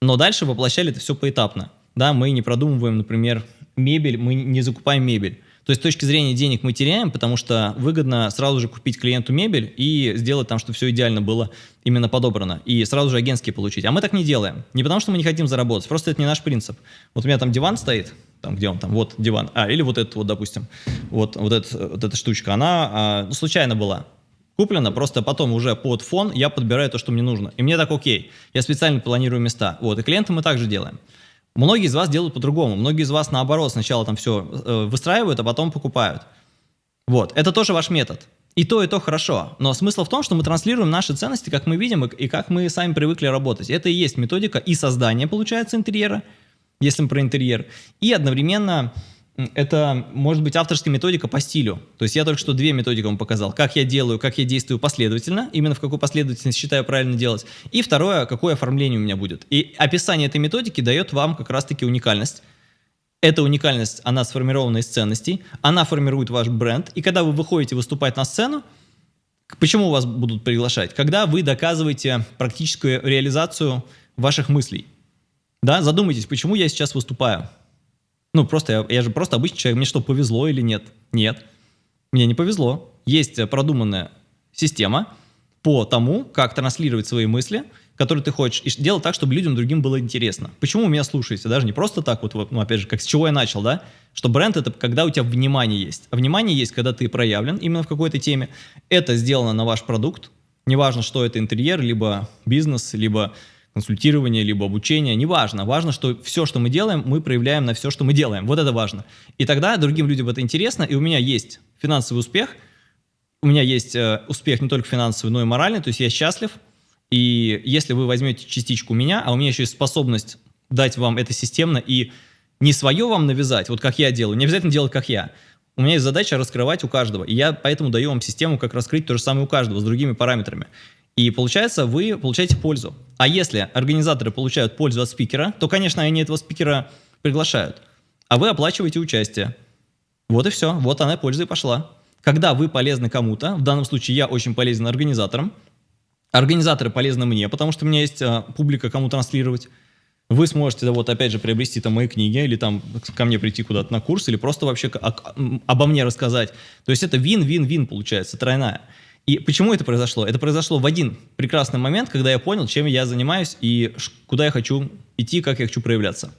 Но дальше воплощали это все поэтапно. Да, мы не продумываем, например, мебель, мы не закупаем мебель. То есть с точки зрения денег мы теряем, потому что выгодно сразу же купить клиенту мебель и сделать там, чтобы все идеально было именно подобрано, и сразу же агентские получить. А мы так не делаем. Не потому что мы не хотим заработать, просто это не наш принцип. Вот у меня там диван стоит, там где он там, вот диван, а, или вот этот вот, допустим, вот, вот, это, вот эта штучка, она а, ну, случайно была куплена, просто потом уже под фон я подбираю то, что мне нужно. И мне так окей. Я специально планирую места. Вот, и клиенты мы также делаем. Многие из вас делают по-другому. Многие из вас, наоборот, сначала там все э, выстраивают, а потом покупают. Вот, это тоже ваш метод. И то, и то хорошо. Но смысл в том, что мы транслируем наши ценности, как мы видим, и, как мы сами привыкли работать. Это и есть методика и создания, получается, интерьера, если мы про интерьер, и одновременно это может быть авторская методика по стилю. То есть я только что две методики вам показал. Как я делаю, как я действую последовательно, именно в какой последовательности считаю правильно делать. И второе, какое оформление у меня будет. И описание этой методики дает вам как раз-таки уникальность. Эта уникальность, она сформирована из ценностей, она формирует ваш бренд. И когда вы выходите выступать на сцену, почему вас будут приглашать? Когда вы доказываете практическую реализацию ваших мыслей. Да, задумайтесь, почему я сейчас выступаю. Ну, просто я, я же просто обычный человек. Мне что, повезло или нет? Нет. Мне не повезло. Есть продуманная система по тому, как транслировать свои мысли, которые ты хочешь, и делать так, чтобы людям другим было интересно. Почему меня слушаете? Даже не просто так, вот, ну, опять же, как с чего я начал, да? Что бренд — это когда у тебя внимание есть. А внимание есть, когда ты проявлен именно в какой-то теме. Это сделано на ваш продукт. Неважно, что это интерьер, либо бизнес, либо консультирование, либо обучение, неважно. Важно, что все, что мы делаем, мы проявляем на все, что мы делаем. Вот это важно. И тогда другим людям это интересно, и у меня есть финансовый успех, у меня есть э, успех не только финансовый, но и моральный, то есть я счастлив, и если вы возьмете частичку меня, а у меня еще есть способность дать вам это системно и не свое вам навязать, вот как я делаю, не обязательно делать как я, у меня есть задача раскрывать у каждого, и я поэтому даю вам систему, как раскрыть то же самое у каждого с другими параметрами. И получается, вы получаете пользу. А если организаторы получают пользу от спикера, то, конечно, они этого спикера приглашают. А вы оплачиваете участие. Вот и все. Вот она польза и пошла. Когда вы полезны кому-то, в данном случае я очень полезен организаторам, организаторы полезны мне, потому что у меня есть а, публика, кому транслировать. Вы сможете, да, вот опять же, приобрести там мои книги, или там ко мне прийти куда-то на курс, или просто вообще обо мне рассказать. То есть это вин-вин-вин получается, тройная. И почему это произошло? Это произошло в один прекрасный момент, когда я понял, чем я занимаюсь и куда я хочу идти, как я хочу проявляться.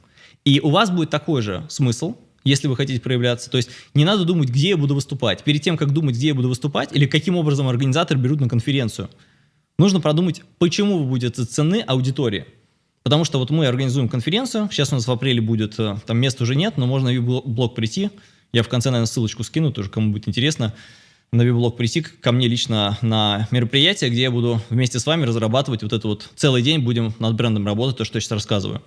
И у вас будет такой же смысл, если вы хотите проявляться. То есть не надо думать, где я буду выступать. Перед тем, как думать, где я буду выступать, или каким образом организатор берут на конференцию, нужно продумать, почему вы будете ценны аудитории. Потому что вот мы организуем конференцию, сейчас у нас в апреле будет, э, там места уже нет, но можно в блог прийти. Я в конце, наверное, ссылочку скину, тоже кому будет интересно на виблог прийти ко мне лично на мероприятие, где я буду вместе с вами разрабатывать вот это вот целый день, будем над брендом работать, то, что я сейчас рассказываю.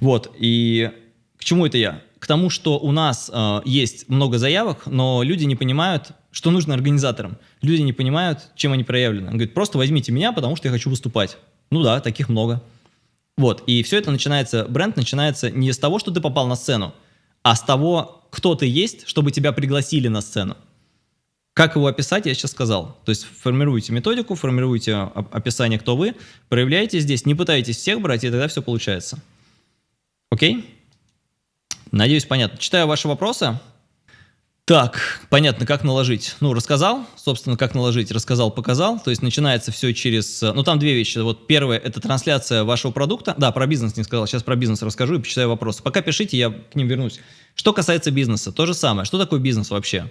Вот, и к чему это я? К тому, что у нас э, есть много заявок, но люди не понимают, что нужно организаторам. Люди не понимают, чем они проявлены. Он говорит, просто возьмите меня, потому что я хочу выступать. Ну да, таких много. Вот, и все это начинается, бренд начинается не с того, что ты попал на сцену, а с того, кто ты есть, чтобы тебя пригласили на сцену. Как его описать, я сейчас сказал. То есть формируйте методику, формируйте описание, кто вы, проявляйте здесь, не пытайтесь всех брать, и тогда все получается. Окей? Надеюсь, понятно. Читаю ваши вопросы. Так, понятно, как наложить. Ну, рассказал, собственно, как наложить, рассказал, показал. То есть начинается все через... Ну, там две вещи. Вот первое – это трансляция вашего продукта. Да, про бизнес не сказал, сейчас про бизнес расскажу и почитаю вопросы. Пока пишите, я к ним вернусь. Что касается бизнеса, то же самое. Что такое бизнес вообще?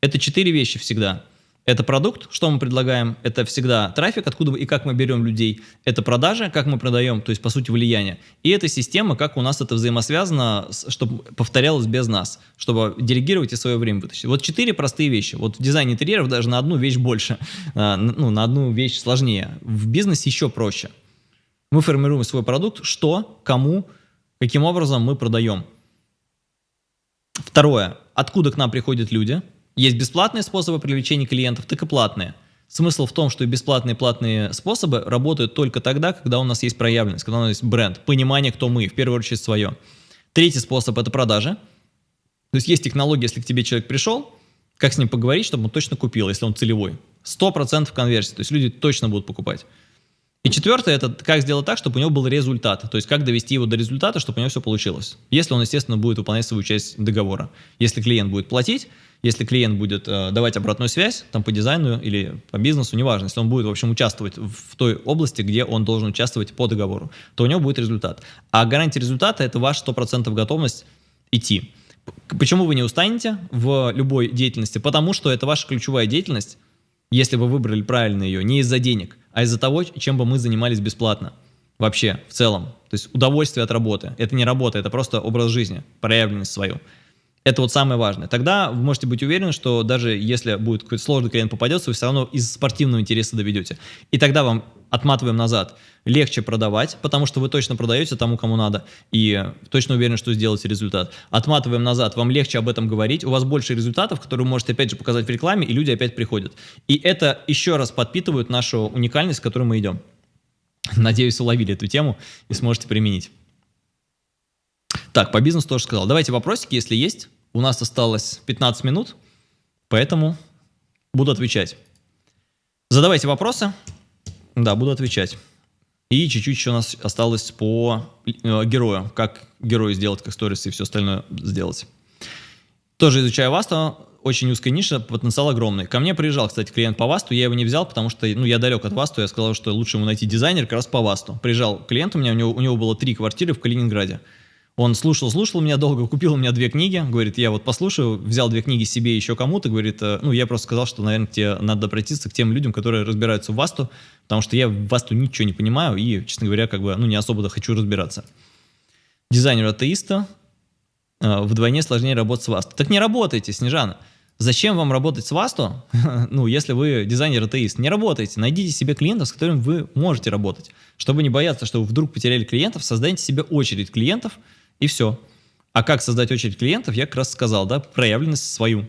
Это четыре вещи всегда – это продукт, что мы предлагаем, это всегда трафик, откуда и как мы берем людей, это продажи, как мы продаем, то есть по сути влияние, и это система, как у нас это взаимосвязано, чтобы повторялось без нас, чтобы делегировать и свое время вытащить. Вот четыре простые вещи. Вот в дизайне интерьеров даже на одну вещь больше, а, ну, на одну вещь сложнее. В бизнесе еще проще. Мы формируем свой продукт, что, кому, каким образом мы продаем. Второе. Откуда к нам приходят люди – есть бесплатные способы привлечения клиентов, так и платные. Смысл в том, что бесплатные и платные способы работают только тогда, когда у нас есть проявленность, когда у нас есть бренд, понимание, кто мы, в первую очередь свое. Третий способ – это продажи. То есть есть технология, если к тебе человек пришел, как с ним поговорить, чтобы он точно купил, если он целевой. 100% конверсии, то есть люди точно будут покупать. И четвертое – это как сделать так, чтобы у него был результат. То есть как довести его до результата, чтобы у него все получилось. Если он, естественно, будет выполнять свою часть договора. Если клиент будет платить, если клиент будет э, давать обратную связь, там по дизайну или по бизнесу, неважно, если он будет, в общем, участвовать в той области, где он должен участвовать по договору, то у него будет результат. А гарантия результата – это ваша 100% готовность идти. Почему вы не устанете в любой деятельности? Потому что это ваша ключевая деятельность, если вы выбрали правильно ее, не из-за денег, а из-за того, чем бы мы занимались бесплатно. Вообще, в целом. То есть удовольствие от работы. Это не работа, это просто образ жизни, проявленность свою. Это вот самое важное. Тогда вы можете быть уверены, что даже если будет какой-то сложный клиент попадется, вы все равно из спортивного интереса доведете. И тогда вам отматываем назад. Легче продавать, потому что вы точно продаете тому, кому надо, и точно уверены, что сделаете результат. Отматываем назад, вам легче об этом говорить, у вас больше результатов, которые вы можете опять же показать в рекламе, и люди опять приходят. И это еще раз подпитывает нашу уникальность, к которой мы идем. Надеюсь, уловили эту тему и сможете применить. Так, по бизнесу тоже сказал. Давайте вопросики, если есть. У нас осталось 15 минут, поэтому буду отвечать. Задавайте вопросы. Да, буду отвечать. И чуть-чуть еще у нас осталось по э, герою. Как герою сделать, как сторис и все остальное сделать. Тоже изучаю Васту. Очень узкая ниша, потенциал огромный. Ко мне приезжал, кстати, клиент по Васту. Я его не взял, потому что ну, я далек от Васту. Я сказал, что лучше ему найти дизайнер как раз по Васту. Приезжал клиент у меня, у него, у него было три квартиры в Калининграде. Он слушал, слушал меня долго, купил у меня две книги, говорит, я вот послушаю, взял две книги себе еще кому-то, говорит, «Э, ну, я просто сказал, что, наверное, тебе надо обратиться к тем людям, которые разбираются в Васту, потому что я в Васту ничего не понимаю и, честно говоря, как бы, ну, не особо хочу разбираться. Дизайнер атеиста, э, вдвойне сложнее работать с Васту. Так не работайте, Снежана. Зачем вам работать с Васту, ну, если вы дизайнер-атеист? Не работайте, найдите себе клиентов, с которыми вы можете работать. Чтобы не бояться, что вы вдруг потеряли клиентов, создайте себе очередь клиентов – и все. А как создать очередь клиентов, я как раз сказал, да, проявленность свою.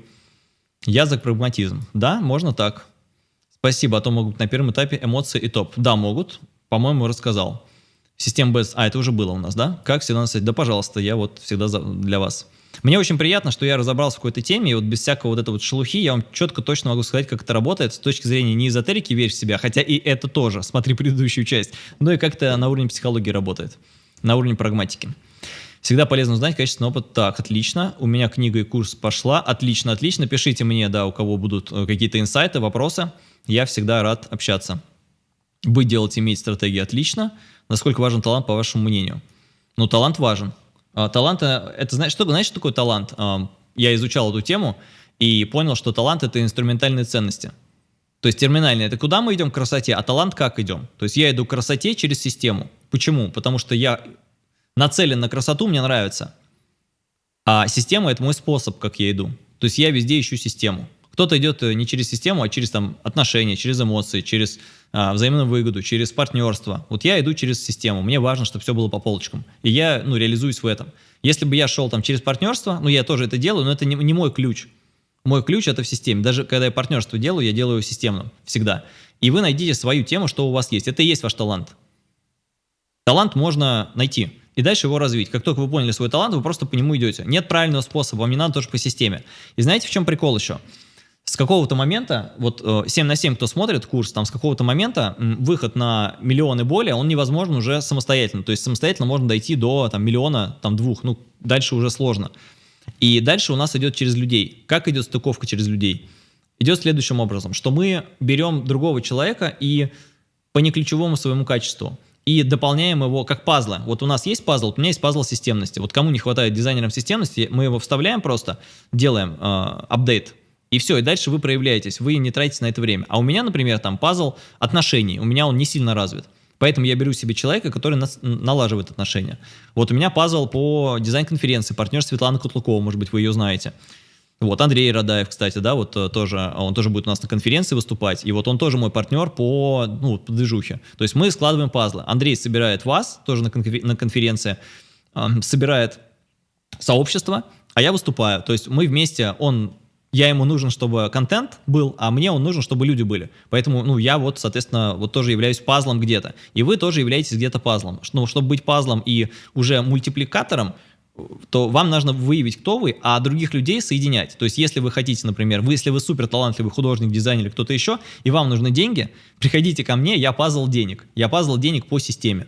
Я за прагматизм. Да, можно так. Спасибо, а то могут на первом этапе эмоции и топ. Да, могут. По-моему, рассказал. Система без... А, это уже было у нас, да? Как всегда написать? Да, пожалуйста, я вот всегда за... для вас. Мне очень приятно, что я разобрался в какой-то теме, и вот без всякого вот этой вот шелухи я вам четко точно могу сказать, как это работает с точки зрения не эзотерики верь в себя, хотя и это тоже, смотри предыдущую часть, но и как это на уровне психологии работает, на уровне прагматики. Всегда полезно узнать качественный опыт. Так, отлично. У меня книга и курс пошла. Отлично, отлично. Пишите мне, да, у кого будут э, какие-то инсайты, вопросы. Я всегда рад общаться. Быть, делать, иметь стратегии. Отлично. Насколько важен талант, по вашему мнению? Ну, талант важен. А, талант, э, это, знаешь, что, знаешь, что такое талант? А, я изучал эту тему и понял, что талант – это инструментальные ценности. То есть терминальные – это куда мы идем к красоте, а талант как идем? То есть я иду к красоте через систему. Почему? Потому что я нацелен на красоту, мне нравится. А система – это мой способ, как я иду. То есть я везде ищу систему. Кто-то идет э, не через систему, а через там, отношения, через эмоции, через а, взаимную выгоду, через партнерство. Вот я иду через систему. Мне важно, чтобы все было по полочкам. И я ну, реализуюсь в этом. Если бы я шел там через партнерство, ну я тоже это делаю, но это не, не мой ключ. Мой ключ это в системе. Даже когда я партнерство делаю, я делаю системно. Всегда. И вы найдите свою тему, что у вас есть. Это и есть ваш талант. Талант можно найти и дальше его развить. Как только вы поняли свой талант, вы просто по нему идете. Нет правильного способа, вам не надо тоже по системе. И знаете, в чем прикол еще? С какого-то момента, вот 7 э, на 7, кто смотрит курс, там с какого-то момента выход на миллионы более, он невозможен уже самостоятельно. То есть самостоятельно можно дойти до там, миллиона, там двух, ну дальше уже сложно. И дальше у нас идет через людей. Как идет стыковка через людей? Идет следующим образом, что мы берем другого человека и по неключевому своему качеству и дополняем его как пазлы. Вот у нас есть пазл, у меня есть пазл системности. Вот кому не хватает дизайнерам системности, мы его вставляем просто, делаем э, апдейт, и все, и дальше вы проявляетесь, вы не тратите на это время. А у меня, например, там пазл отношений, у меня он не сильно развит. Поэтому я беру себе человека, который нас, налаживает отношения. Вот у меня пазл по дизайн-конференции, партнер Светлана Кутлукова, может быть, вы ее знаете. Вот, Андрей Радаев, кстати, да, вот э, тоже, он тоже будет у нас на конференции выступать, и вот он тоже мой партнер по, ну, по движухе. То есть мы складываем пазлы. Андрей собирает вас, тоже на, конфер на конференции, э, собирает сообщество, а я выступаю. То есть мы вместе, он я ему нужен, чтобы контент был, а мне он нужен, чтобы люди были. Поэтому, ну, я вот, соответственно, вот тоже являюсь пазлом где-то. И вы тоже являетесь где-то пазлом. Ну, чтобы быть пазлом и уже мультипликатором, то вам нужно выявить, кто вы, а других людей соединять. То есть, если вы хотите, например, вы, если вы супер талантливый художник, дизайнер или кто-то еще, и вам нужны деньги, приходите ко мне, я пазл денег. Я пазл денег по системе.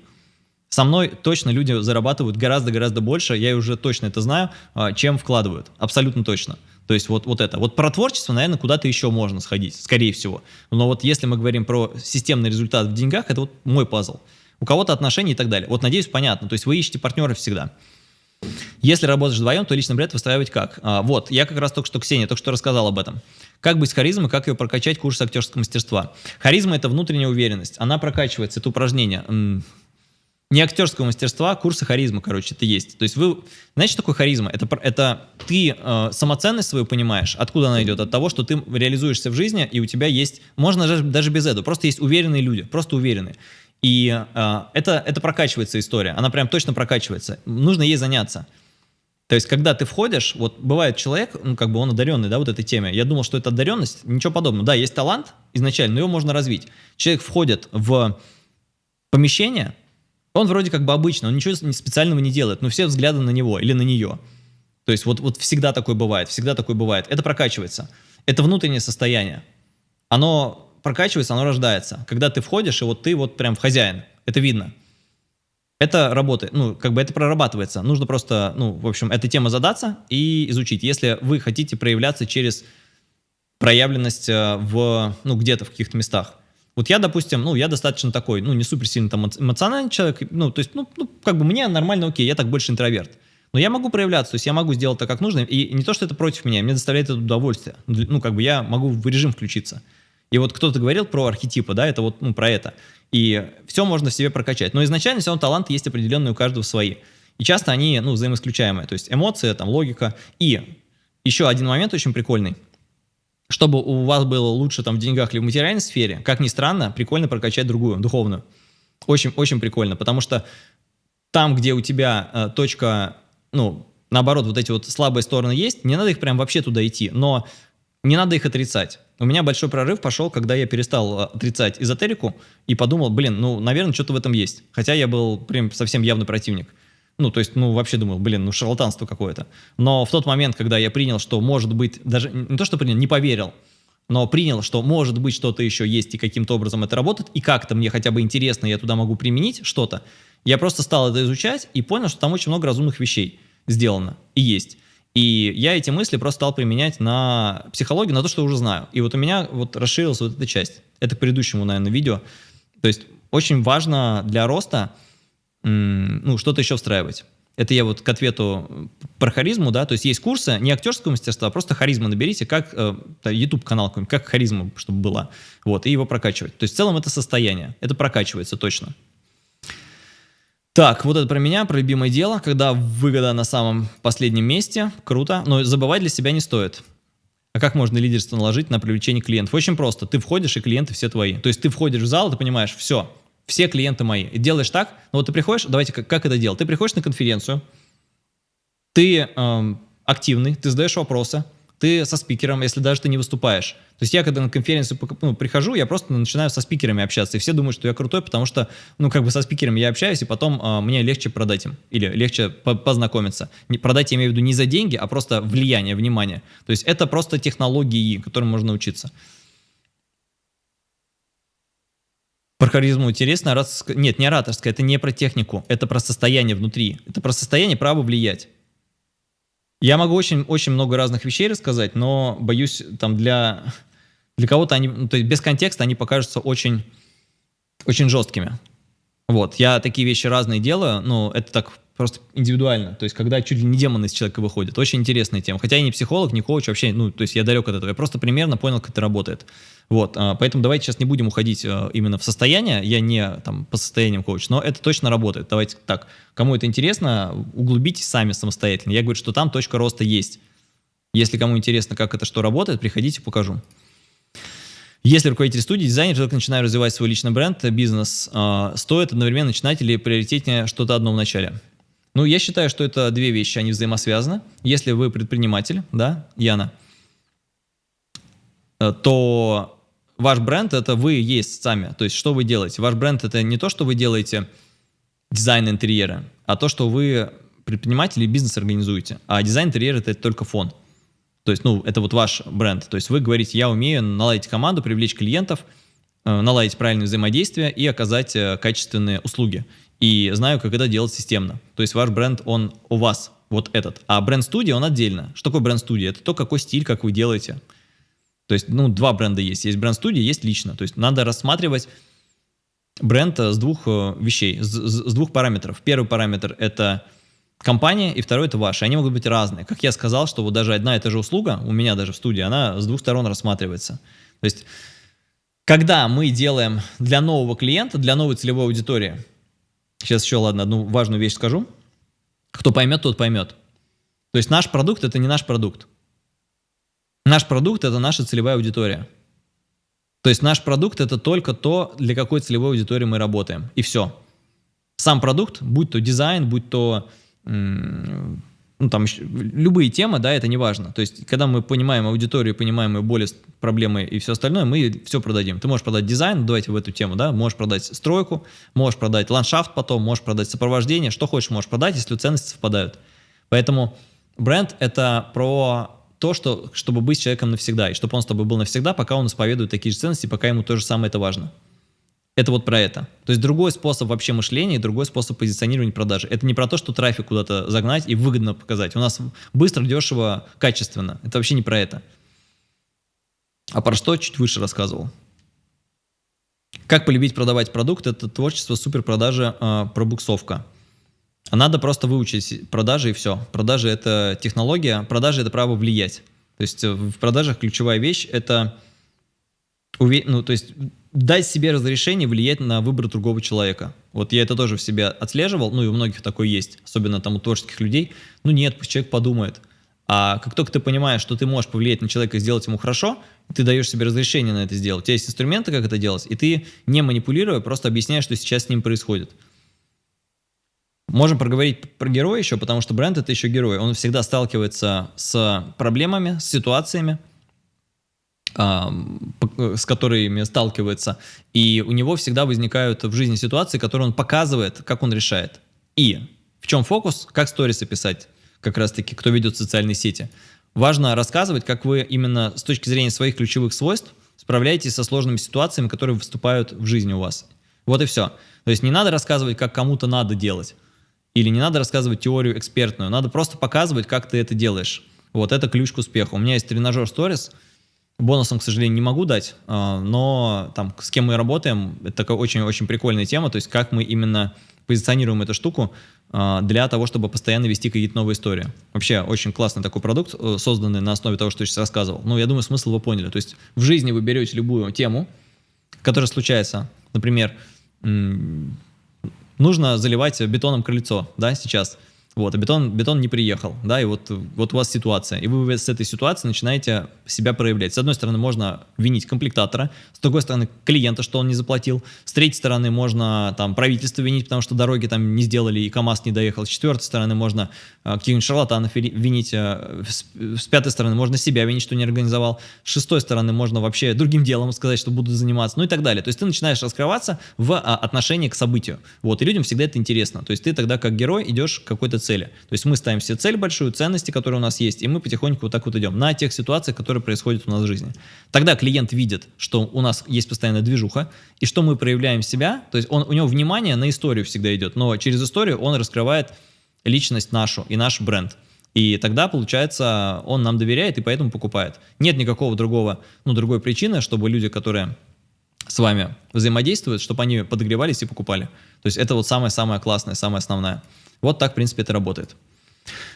Со мной точно люди зарабатывают гораздо-гораздо больше, я уже точно это знаю, а, чем вкладывают. Абсолютно точно. То есть вот, вот это. Вот про творчество, наверное, куда-то еще можно сходить, скорее всего. Но вот если мы говорим про системный результат в деньгах, это вот мой пазл. У кого-то отношения и так далее. Вот, надеюсь, понятно. То есть вы ищете партнеров всегда. Если работаешь вдвоем, то личный бренд выстраивать как? А, вот, я как раз только что, Ксения, только что рассказал об этом. Как быть с харизмой, как ее прокачать, курс актерского мастерства. Харизма – это внутренняя уверенность. Она прокачивается, это упражнение не актерского мастерства, курсы харизмы, короче, это есть. То есть вы, знаете, что такое харизма? Это, это ты э, самоценность свою понимаешь, откуда она идет? От того, что ты реализуешься в жизни, и у тебя есть, можно даже, даже без этого, просто есть уверенные люди, просто уверенные. И э, это, это прокачивается история, она прям точно прокачивается. Нужно ей заняться. То есть, когда ты входишь, вот бывает человек, ну, как бы он одаренный, да, вот этой теме. Я думал, что это одаренность, ничего подобного. Да, есть талант изначально, но его можно развить. Человек входит в помещение, он вроде как бы обычно, он ничего специального не делает, но все взгляды на него или на нее. То есть вот, вот всегда такое бывает, всегда такое бывает. Это прокачивается. Это внутреннее состояние. Оно прокачивается, оно рождается. Когда ты входишь, и вот ты вот прям хозяин. Это видно. Это работает, ну, как бы это прорабатывается. Нужно просто, ну, в общем, этой темы задаться и изучить. Если вы хотите проявляться через проявленность э, в, ну, где-то в каких-то местах. Вот я, допустим, ну, я достаточно такой, ну, не супер сильно там эмоциональный человек, ну, то есть, ну, ну, как бы мне нормально окей, я так больше интроверт. Но я могу проявляться, то есть я могу сделать так, как нужно, и не то, что это против меня, мне доставляет это удовольствие. Ну, как бы я могу в режим включиться. И вот кто-то говорил про архетипы, да, это вот, ну, про это. И все можно в себе прокачать. Но изначально все равно таланты есть определенные у каждого свои. И часто они, ну, взаимоисключаемые. То есть эмоции, там, логика. И еще один момент очень прикольный – чтобы у вас было лучше там в деньгах или в материальной сфере, как ни странно, прикольно прокачать другую, духовную. Очень, очень прикольно, потому что там, где у тебя э, точка, ну, наоборот, вот эти вот слабые стороны есть, не надо их прям вообще туда идти, но не надо их отрицать. У меня большой прорыв пошел, когда я перестал э, отрицать эзотерику и подумал, блин, ну, наверное, что-то в этом есть. Хотя я был прям совсем явный противник. Ну, то есть, ну, вообще думал, блин, ну, шарлатанство какое-то. Но в тот момент, когда я принял, что может быть, даже не то, что принял, не поверил, но принял, что может быть что-то еще есть и каким-то образом это работает, и как-то мне хотя бы интересно, я туда могу применить что-то, я просто стал это изучать и понял, что там очень много разумных вещей сделано и есть. И я эти мысли просто стал применять на психологию, на то, что уже знаю. И вот у меня вот расширилась вот эта часть. Это к предыдущему, наверное, видео. То есть очень важно для роста ну, что-то еще встраивать. Это я вот к ответу про харизму, да, то есть есть курсы не актерского мастерства, а просто харизма наберите, как э, YouTube-канал какой-нибудь, как харизма, чтобы была, вот, и его прокачивать. То есть в целом это состояние, это прокачивается точно. Так, вот это про меня, про любимое дело, когда выгода на самом последнем месте, круто, но забывать для себя не стоит. А как можно лидерство наложить на привлечение клиентов? Очень просто, ты входишь, и клиенты все твои. То есть ты входишь в зал, ты понимаешь, все, все клиенты мои. И делаешь так, ну вот ты приходишь, давайте, как, как это делать? Ты приходишь на конференцию, ты эм, активный, ты задаешь вопросы, ты со спикером, если даже ты не выступаешь. То есть я, когда на конференцию ну, прихожу, я просто начинаю со спикерами общаться, и все думают, что я крутой, потому что, ну, как бы со спикерами я общаюсь, и потом э, мне легче продать им, или легче по познакомиться. Не, продать я имею в виду не за деньги, а просто влияние, внимание. То есть это просто технологии, которым можно учиться. Про харизму интересно, ораторская... нет, не ораторская, это не про технику, это про состояние внутри, это про состояние права влиять. Я могу очень, очень много разных вещей рассказать, но боюсь, там для, для кого-то они, ну, то есть без контекста они покажутся очень, очень жесткими. Вот, я такие вещи разные делаю, но это так просто индивидуально. То есть, когда чуть ли не демон из человека выходит. Очень интересная тема. Хотя я не психолог, не коуч, вообще, ну, то есть я далек от этого. Я просто примерно понял, как это работает. Вот, а, поэтому давайте сейчас не будем уходить а, именно в состояние. Я не там по состояниям коуч, но это точно работает. Давайте так. Кому это интересно, углубитесь сами самостоятельно. Я говорю, что там точка роста есть. Если кому интересно, как это что работает, приходите, покажу. Если руководитель студии, дизайнер только начинает развивать свой личный бренд, бизнес, э, стоит одновременно начинать или приоритетнее что-то одно в начале? Ну, я считаю, что это две вещи, они взаимосвязаны. Если вы предприниматель, да, Яна, э, то ваш бренд – это вы есть сами. То есть, что вы делаете? Ваш бренд – это не то, что вы делаете дизайн интерьера, а то, что вы предприниматель и бизнес организуете. А дизайн интерьера – это только фон. То есть, ну, это вот ваш бренд. То есть вы говорите, я умею наладить команду, привлечь клиентов, э, наладить правильное взаимодействие и оказать э, качественные услуги. И знаю, как это делать системно. То есть ваш бренд, он у вас, вот этот. А бренд-студия, он отдельно. Что такое бренд-студия? Это то, какой стиль, как вы делаете. То есть, ну, два бренда есть. Есть бренд-студия, есть лично. То есть надо рассматривать бренд э, с двух вещей, с, с двух параметров. Первый параметр – это компания, и второй это ваши. Они могут быть разные. Как я сказал, что вот даже одна и та же услуга, у меня даже в студии, она с двух сторон рассматривается. То есть, когда мы делаем для нового клиента, для новой целевой аудитории, сейчас еще, ладно, одну важную вещь скажу, кто поймет, тот поймет. То есть наш продукт – это не наш продукт. Наш продукт – это наша целевая аудитория. То есть наш продукт – это только то, для какой целевой аудитории мы работаем. И все. Сам продукт, будь то дизайн, будь то ну, там любые темы, да, это не важно. То есть, когда мы понимаем аудиторию, понимаем ее боли, проблемы и все остальное, мы все продадим. Ты можешь продать дизайн, давайте в эту тему, да, можешь продать стройку, можешь продать ландшафт потом, можешь продать сопровождение, что хочешь можешь продать, если ценности совпадают. Поэтому бренд – это про то, что, чтобы быть человеком навсегда, и чтобы он с тобой был навсегда, пока он исповедует такие же ценности, пока ему то же самое это важно. Это вот про это. То есть другой способ вообще мышления, другой способ позиционирования продажи. Это не про то, что трафик куда-то загнать и выгодно показать. У нас быстро, дешево, качественно. Это вообще не про это. А про что чуть выше рассказывал. Как полюбить продавать продукт? Это творчество суперпродажи, э, пробуксовка. Надо просто выучить продажи и все. Продажи – это технология, продажи – это право влиять. То есть в продажах ключевая вещь – это ну, то есть дать себе разрешение влиять на выбор другого человека. Вот я это тоже в себе отслеживал, ну и у многих такое есть, особенно там у творческих людей. Ну нет, пусть человек подумает. А как только ты понимаешь, что ты можешь повлиять на человека и сделать ему хорошо, ты даешь себе разрешение на это сделать. У тебя есть инструменты, как это делать, и ты, не манипулируя, просто объясняешь, что сейчас с ним происходит. Можем проговорить про героя еще, потому что бренд — это еще герой. Он всегда сталкивается с проблемами, с ситуациями, с которыми сталкивается, и у него всегда возникают в жизни ситуации, которые он показывает, как он решает. И в чем фокус? Как сторисы писать, как раз-таки, кто ведет социальные сети. Важно рассказывать, как вы именно с точки зрения своих ключевых свойств справляетесь со сложными ситуациями, которые выступают в жизни у вас. Вот и все. То есть не надо рассказывать, как кому-то надо делать. Или не надо рассказывать теорию экспертную. Надо просто показывать, как ты это делаешь. Вот это ключ к успеху. У меня есть тренажер Stories – Бонусом, к сожалению, не могу дать, а, но там с кем мы работаем, это такая очень-очень прикольная тема, то есть как мы именно позиционируем эту штуку а, для того, чтобы постоянно вести какие-то новые истории. Вообще очень классный такой продукт, э, созданный на основе того, что я сейчас рассказывал. Ну, я думаю, смысл вы поняли. То есть в жизни вы берете любую тему, которая случается, например, нужно заливать бетоном крыльцо, да, сейчас – вот, а бетон, бетон не приехал, да, и вот, вот у вас ситуация, и вы с этой ситуации начинаете себя проявлять. С одной стороны, можно винить комплектатора, с другой стороны, клиента, что он не заплатил, с третьей стороны, можно там правительство винить, потому что дороги там не сделали и КАМАЗ не доехал, с четвертой стороны, можно э, каких-нибудь шарлатанов винить, э, с, с пятой стороны, можно себя винить, что не организовал, с шестой стороны, можно вообще другим делом сказать, что буду заниматься, ну и так далее. То есть ты начинаешь раскрываться в а, отношении к событию, вот, и людям всегда это интересно, то есть ты тогда как герой идешь к цели. То есть мы ставим себе цель большую, ценности, которые у нас есть, и мы потихоньку вот так вот идем на тех ситуациях, которые происходят у нас в жизни. Тогда клиент видит, что у нас есть постоянная движуха, и что мы проявляем себя, то есть он, у него внимание на историю всегда идет, но через историю он раскрывает личность нашу и наш бренд. И тогда, получается, он нам доверяет и поэтому покупает. Нет никакого другого, ну, другой причины, чтобы люди, которые с вами взаимодействуют, чтобы они подогревались и покупали. То есть это вот самое-самое классное, самое основное. Вот так, в принципе, это работает.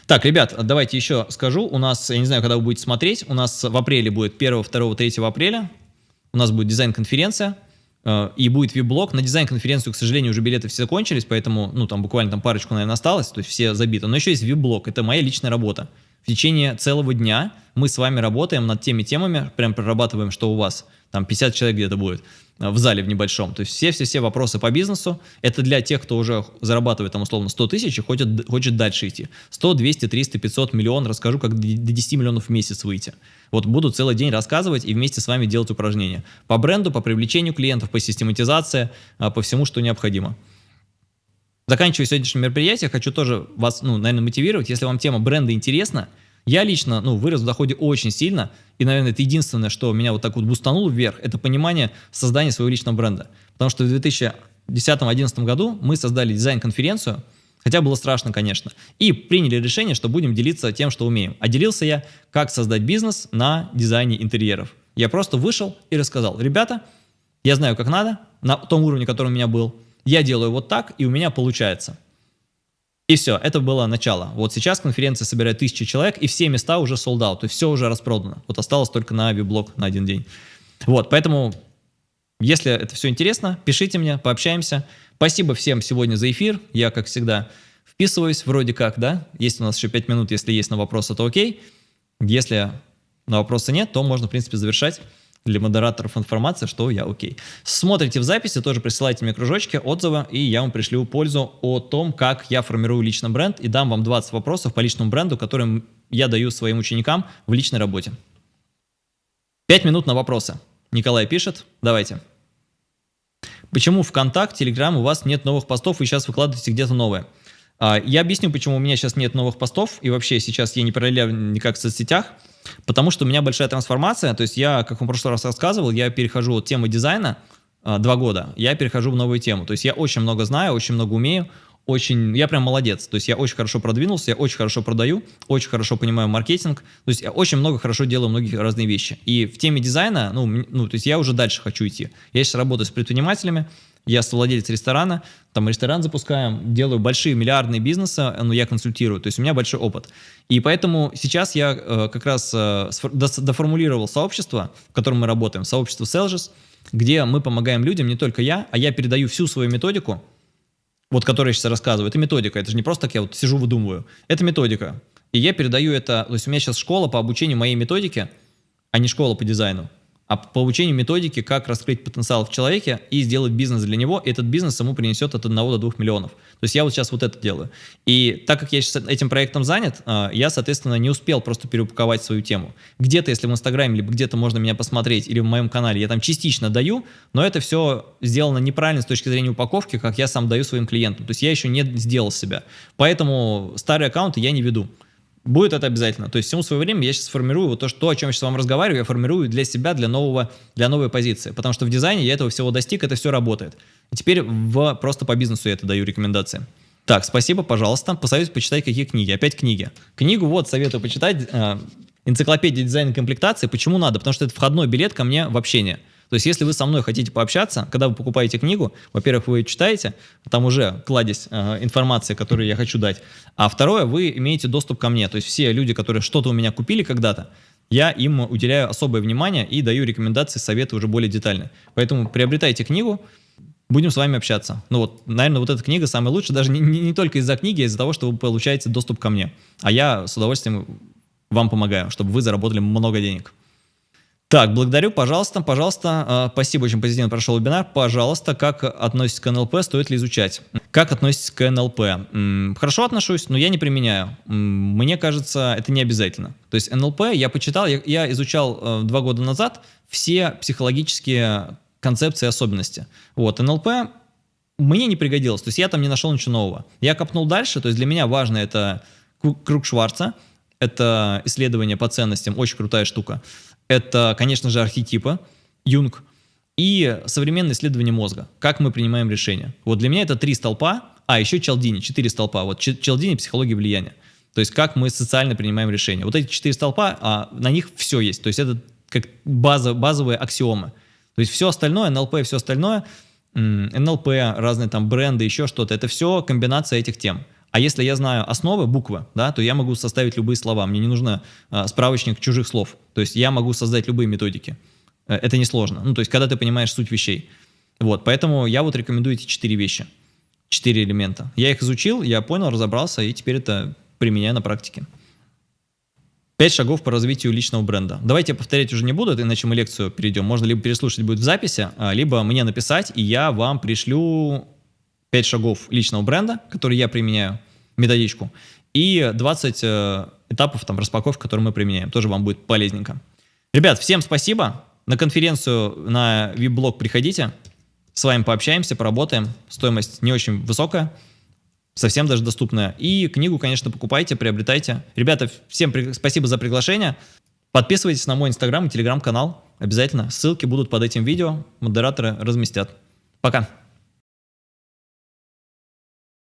Так, ребят, давайте еще скажу. У нас, я не знаю, когда вы будете смотреть, у нас в апреле будет 1, 2, 3 апреля. У нас будет дизайн-конференция э, и будет вип-блог. На дизайн-конференцию, к сожалению, уже билеты все закончились, поэтому, ну, там буквально там парочку, наверное, осталось, то есть все забиты. Но еще есть вип-блог, это моя личная работа. В течение целого дня мы с вами работаем над теми темами, прям прорабатываем, что у вас, там 50 человек где-то будет. Э, в зале в небольшом. То есть все-все-все вопросы по бизнесу, это для тех, кто уже зарабатывает там условно 100 тысяч и хочет, хочет дальше идти. 100, 200, 300, 500, миллион, расскажу, как до 10 миллионов в месяц выйти. Вот буду целый день рассказывать и вместе с вами делать упражнения. По бренду, по привлечению клиентов, по систематизации, э, по всему, что необходимо. Заканчивая сегодняшнее мероприятие, хочу тоже вас, ну, наверное, мотивировать. Если вам тема бренда интересна, я лично, ну, вырос в доходе очень сильно, и, наверное, это единственное, что меня вот так вот бустануло вверх, это понимание создания своего личного бренда. Потому что в 2010-2011 году мы создали дизайн-конференцию, хотя было страшно, конечно, и приняли решение, что будем делиться тем, что умеем. А делился я, как создать бизнес на дизайне интерьеров. Я просто вышел и рассказал, ребята, я знаю, как надо, на том уровне, который у меня был, я делаю вот так, и у меня получается. И все, это было начало. Вот сейчас конференция собирает тысячи человек, и все места уже sold out, есть все уже распродано. Вот осталось только на авиаблок на один день. Вот, поэтому, если это все интересно, пишите мне, пообщаемся. Спасибо всем сегодня за эфир. Я, как всегда, вписываюсь вроде как, да. Есть у нас еще 5 минут, если есть на вопросы, то окей. Если на вопросы нет, то можно, в принципе, завершать для модераторов информация, что я окей. Смотрите в записи, тоже присылайте мне кружочки, отзывы, и я вам пришлю пользу о том, как я формирую личный бренд, и дам вам 20 вопросов по личному бренду, которые я даю своим ученикам в личной работе. 5 минут на вопросы. Николай пишет, давайте. Почему ВКонтакте, Телеграм у вас нет новых постов, и сейчас выкладываете где-то новое? А, я объясню, почему у меня сейчас нет новых постов, и вообще сейчас я не параллелю никак в соцсетях. Потому что у меня большая трансформация, то есть я, как в прошлый раз рассказывал, я перехожу от темы дизайна, а, два года, я перехожу в новую тему. То есть я очень много знаю, очень много умею, очень, я прям молодец, то есть я очень хорошо продвинулся, я очень хорошо продаю, очень хорошо понимаю маркетинг, то есть я очень много хорошо делаю многие разные вещи. И в теме дизайна, ну, ну то есть я уже дальше хочу идти. Я сейчас работаю с предпринимателями, я владелец ресторана, там ресторан запускаем, делаю большие миллиардные бизнесы, но я консультирую, то есть у меня большой опыт. И поэтому сейчас я э, как раз э, доформулировал сообщество, в котором мы работаем, сообщество Selgis, где мы помогаем людям, не только я, а я передаю всю свою методику, вот которую я сейчас рассказываю. Это методика, это же не просто так я вот сижу, выдумываю. Это методика. И я передаю это, то есть у меня сейчас школа по обучению моей методике, а не школа по дизайну а по обучению методики, как раскрыть потенциал в человеке и сделать бизнес для него, и этот бизнес ему принесет от 1 до 2 миллионов. То есть я вот сейчас вот это делаю. И так как я сейчас этим проектом занят, а, я, соответственно, не успел просто переупаковать свою тему. Где-то, если в Инстаграме, либо где-то можно меня посмотреть, или в моем канале, я там частично даю, но это все сделано неправильно с точки зрения упаковки, как я сам даю своим клиентам. То есть я еще не сделал себя. Поэтому старые аккаунты я не веду. Будет это обязательно. То есть всему свое время я сейчас формирую вот то, что, о чем я сейчас вам разговариваю, я формирую для себя, для, нового, для новой позиции. Потому что в дизайне я этого всего достиг, это все работает. И теперь в, просто по бизнесу я это даю рекомендации. Так, спасибо, пожалуйста. Посоветуйте почитать, какие книги. Опять книги. Книгу вот советую почитать. Э, энциклопедия дизайна комплектации. Почему надо? Потому что это входной билет ко мне в общение. То есть, если вы со мной хотите пообщаться, когда вы покупаете книгу, во-первых, вы ее читаете, там уже кладезь э, информации, которую я хочу дать, а второе, вы имеете доступ ко мне. То есть, все люди, которые что-то у меня купили когда-то, я им уделяю особое внимание и даю рекомендации, советы уже более детальные. Поэтому приобретайте книгу, будем с вами общаться. Ну вот, наверное, вот эта книга самая лучшая, даже не, не, не только из-за книги, а из-за того, что вы получаете доступ ко мне. А я с удовольствием вам помогаю, чтобы вы заработали много денег. Так, благодарю, пожалуйста, пожалуйста, э, спасибо, очень позитивно прошел вебинар. Пожалуйста, как относитесь к НЛП, стоит ли изучать? Как относитесь к НЛП? Хорошо отношусь, но я не применяю. Мне кажется, это не обязательно. То есть НЛП я почитал, я, изучал э, два года назад все психологические концепции и особенности. Вот, НЛП мне не пригодилось, то есть я там не нашел ничего нового. Я копнул дальше, то есть для меня важно это круг Шварца, это исследование по ценностям, очень крутая штука. Это, конечно же, архетипы, Юнг, и современное исследование мозга, как мы принимаем решения. Вот для меня это три столпа, а еще Челдини, четыре столпа. Вот Челдини – психология влияния. То есть как мы социально принимаем решения. Вот эти четыре столпа, а на них все есть. То есть это как база, базовые аксиомы. То есть все остальное, НЛП и все остальное, НЛП, разные там бренды, еще что-то, это все комбинация этих тем. А если я знаю основы, буквы, да, то я могу составить любые слова. Мне не нужно э, справочник чужих слов. То есть я могу создать любые методики. Э, это несложно. Ну, то есть когда ты понимаешь суть вещей. Вот, поэтому я вот рекомендую эти четыре вещи. Четыре элемента. Я их изучил, я понял, разобрался, и теперь это применяю на практике. Пять шагов по развитию личного бренда. Давайте я повторять уже не буду, иначе мы лекцию перейдем. Можно либо переслушать будет в записи, а, либо мне написать, и я вам пришлю 5 шагов личного бренда, которые я применяю, методичку, и 20 э, этапов там распаковки, которые мы применяем. Тоже вам будет полезненько. Ребят, всем спасибо. На конференцию на вип-блог приходите. С вами пообщаемся, поработаем. Стоимость не очень высокая, совсем даже доступная. И книгу, конечно, покупайте, приобретайте. Ребята, всем спасибо за приглашение. Подписывайтесь на мой инстаграм и телеграм-канал. Обязательно. Ссылки будут под этим видео. Модераторы разместят. Пока.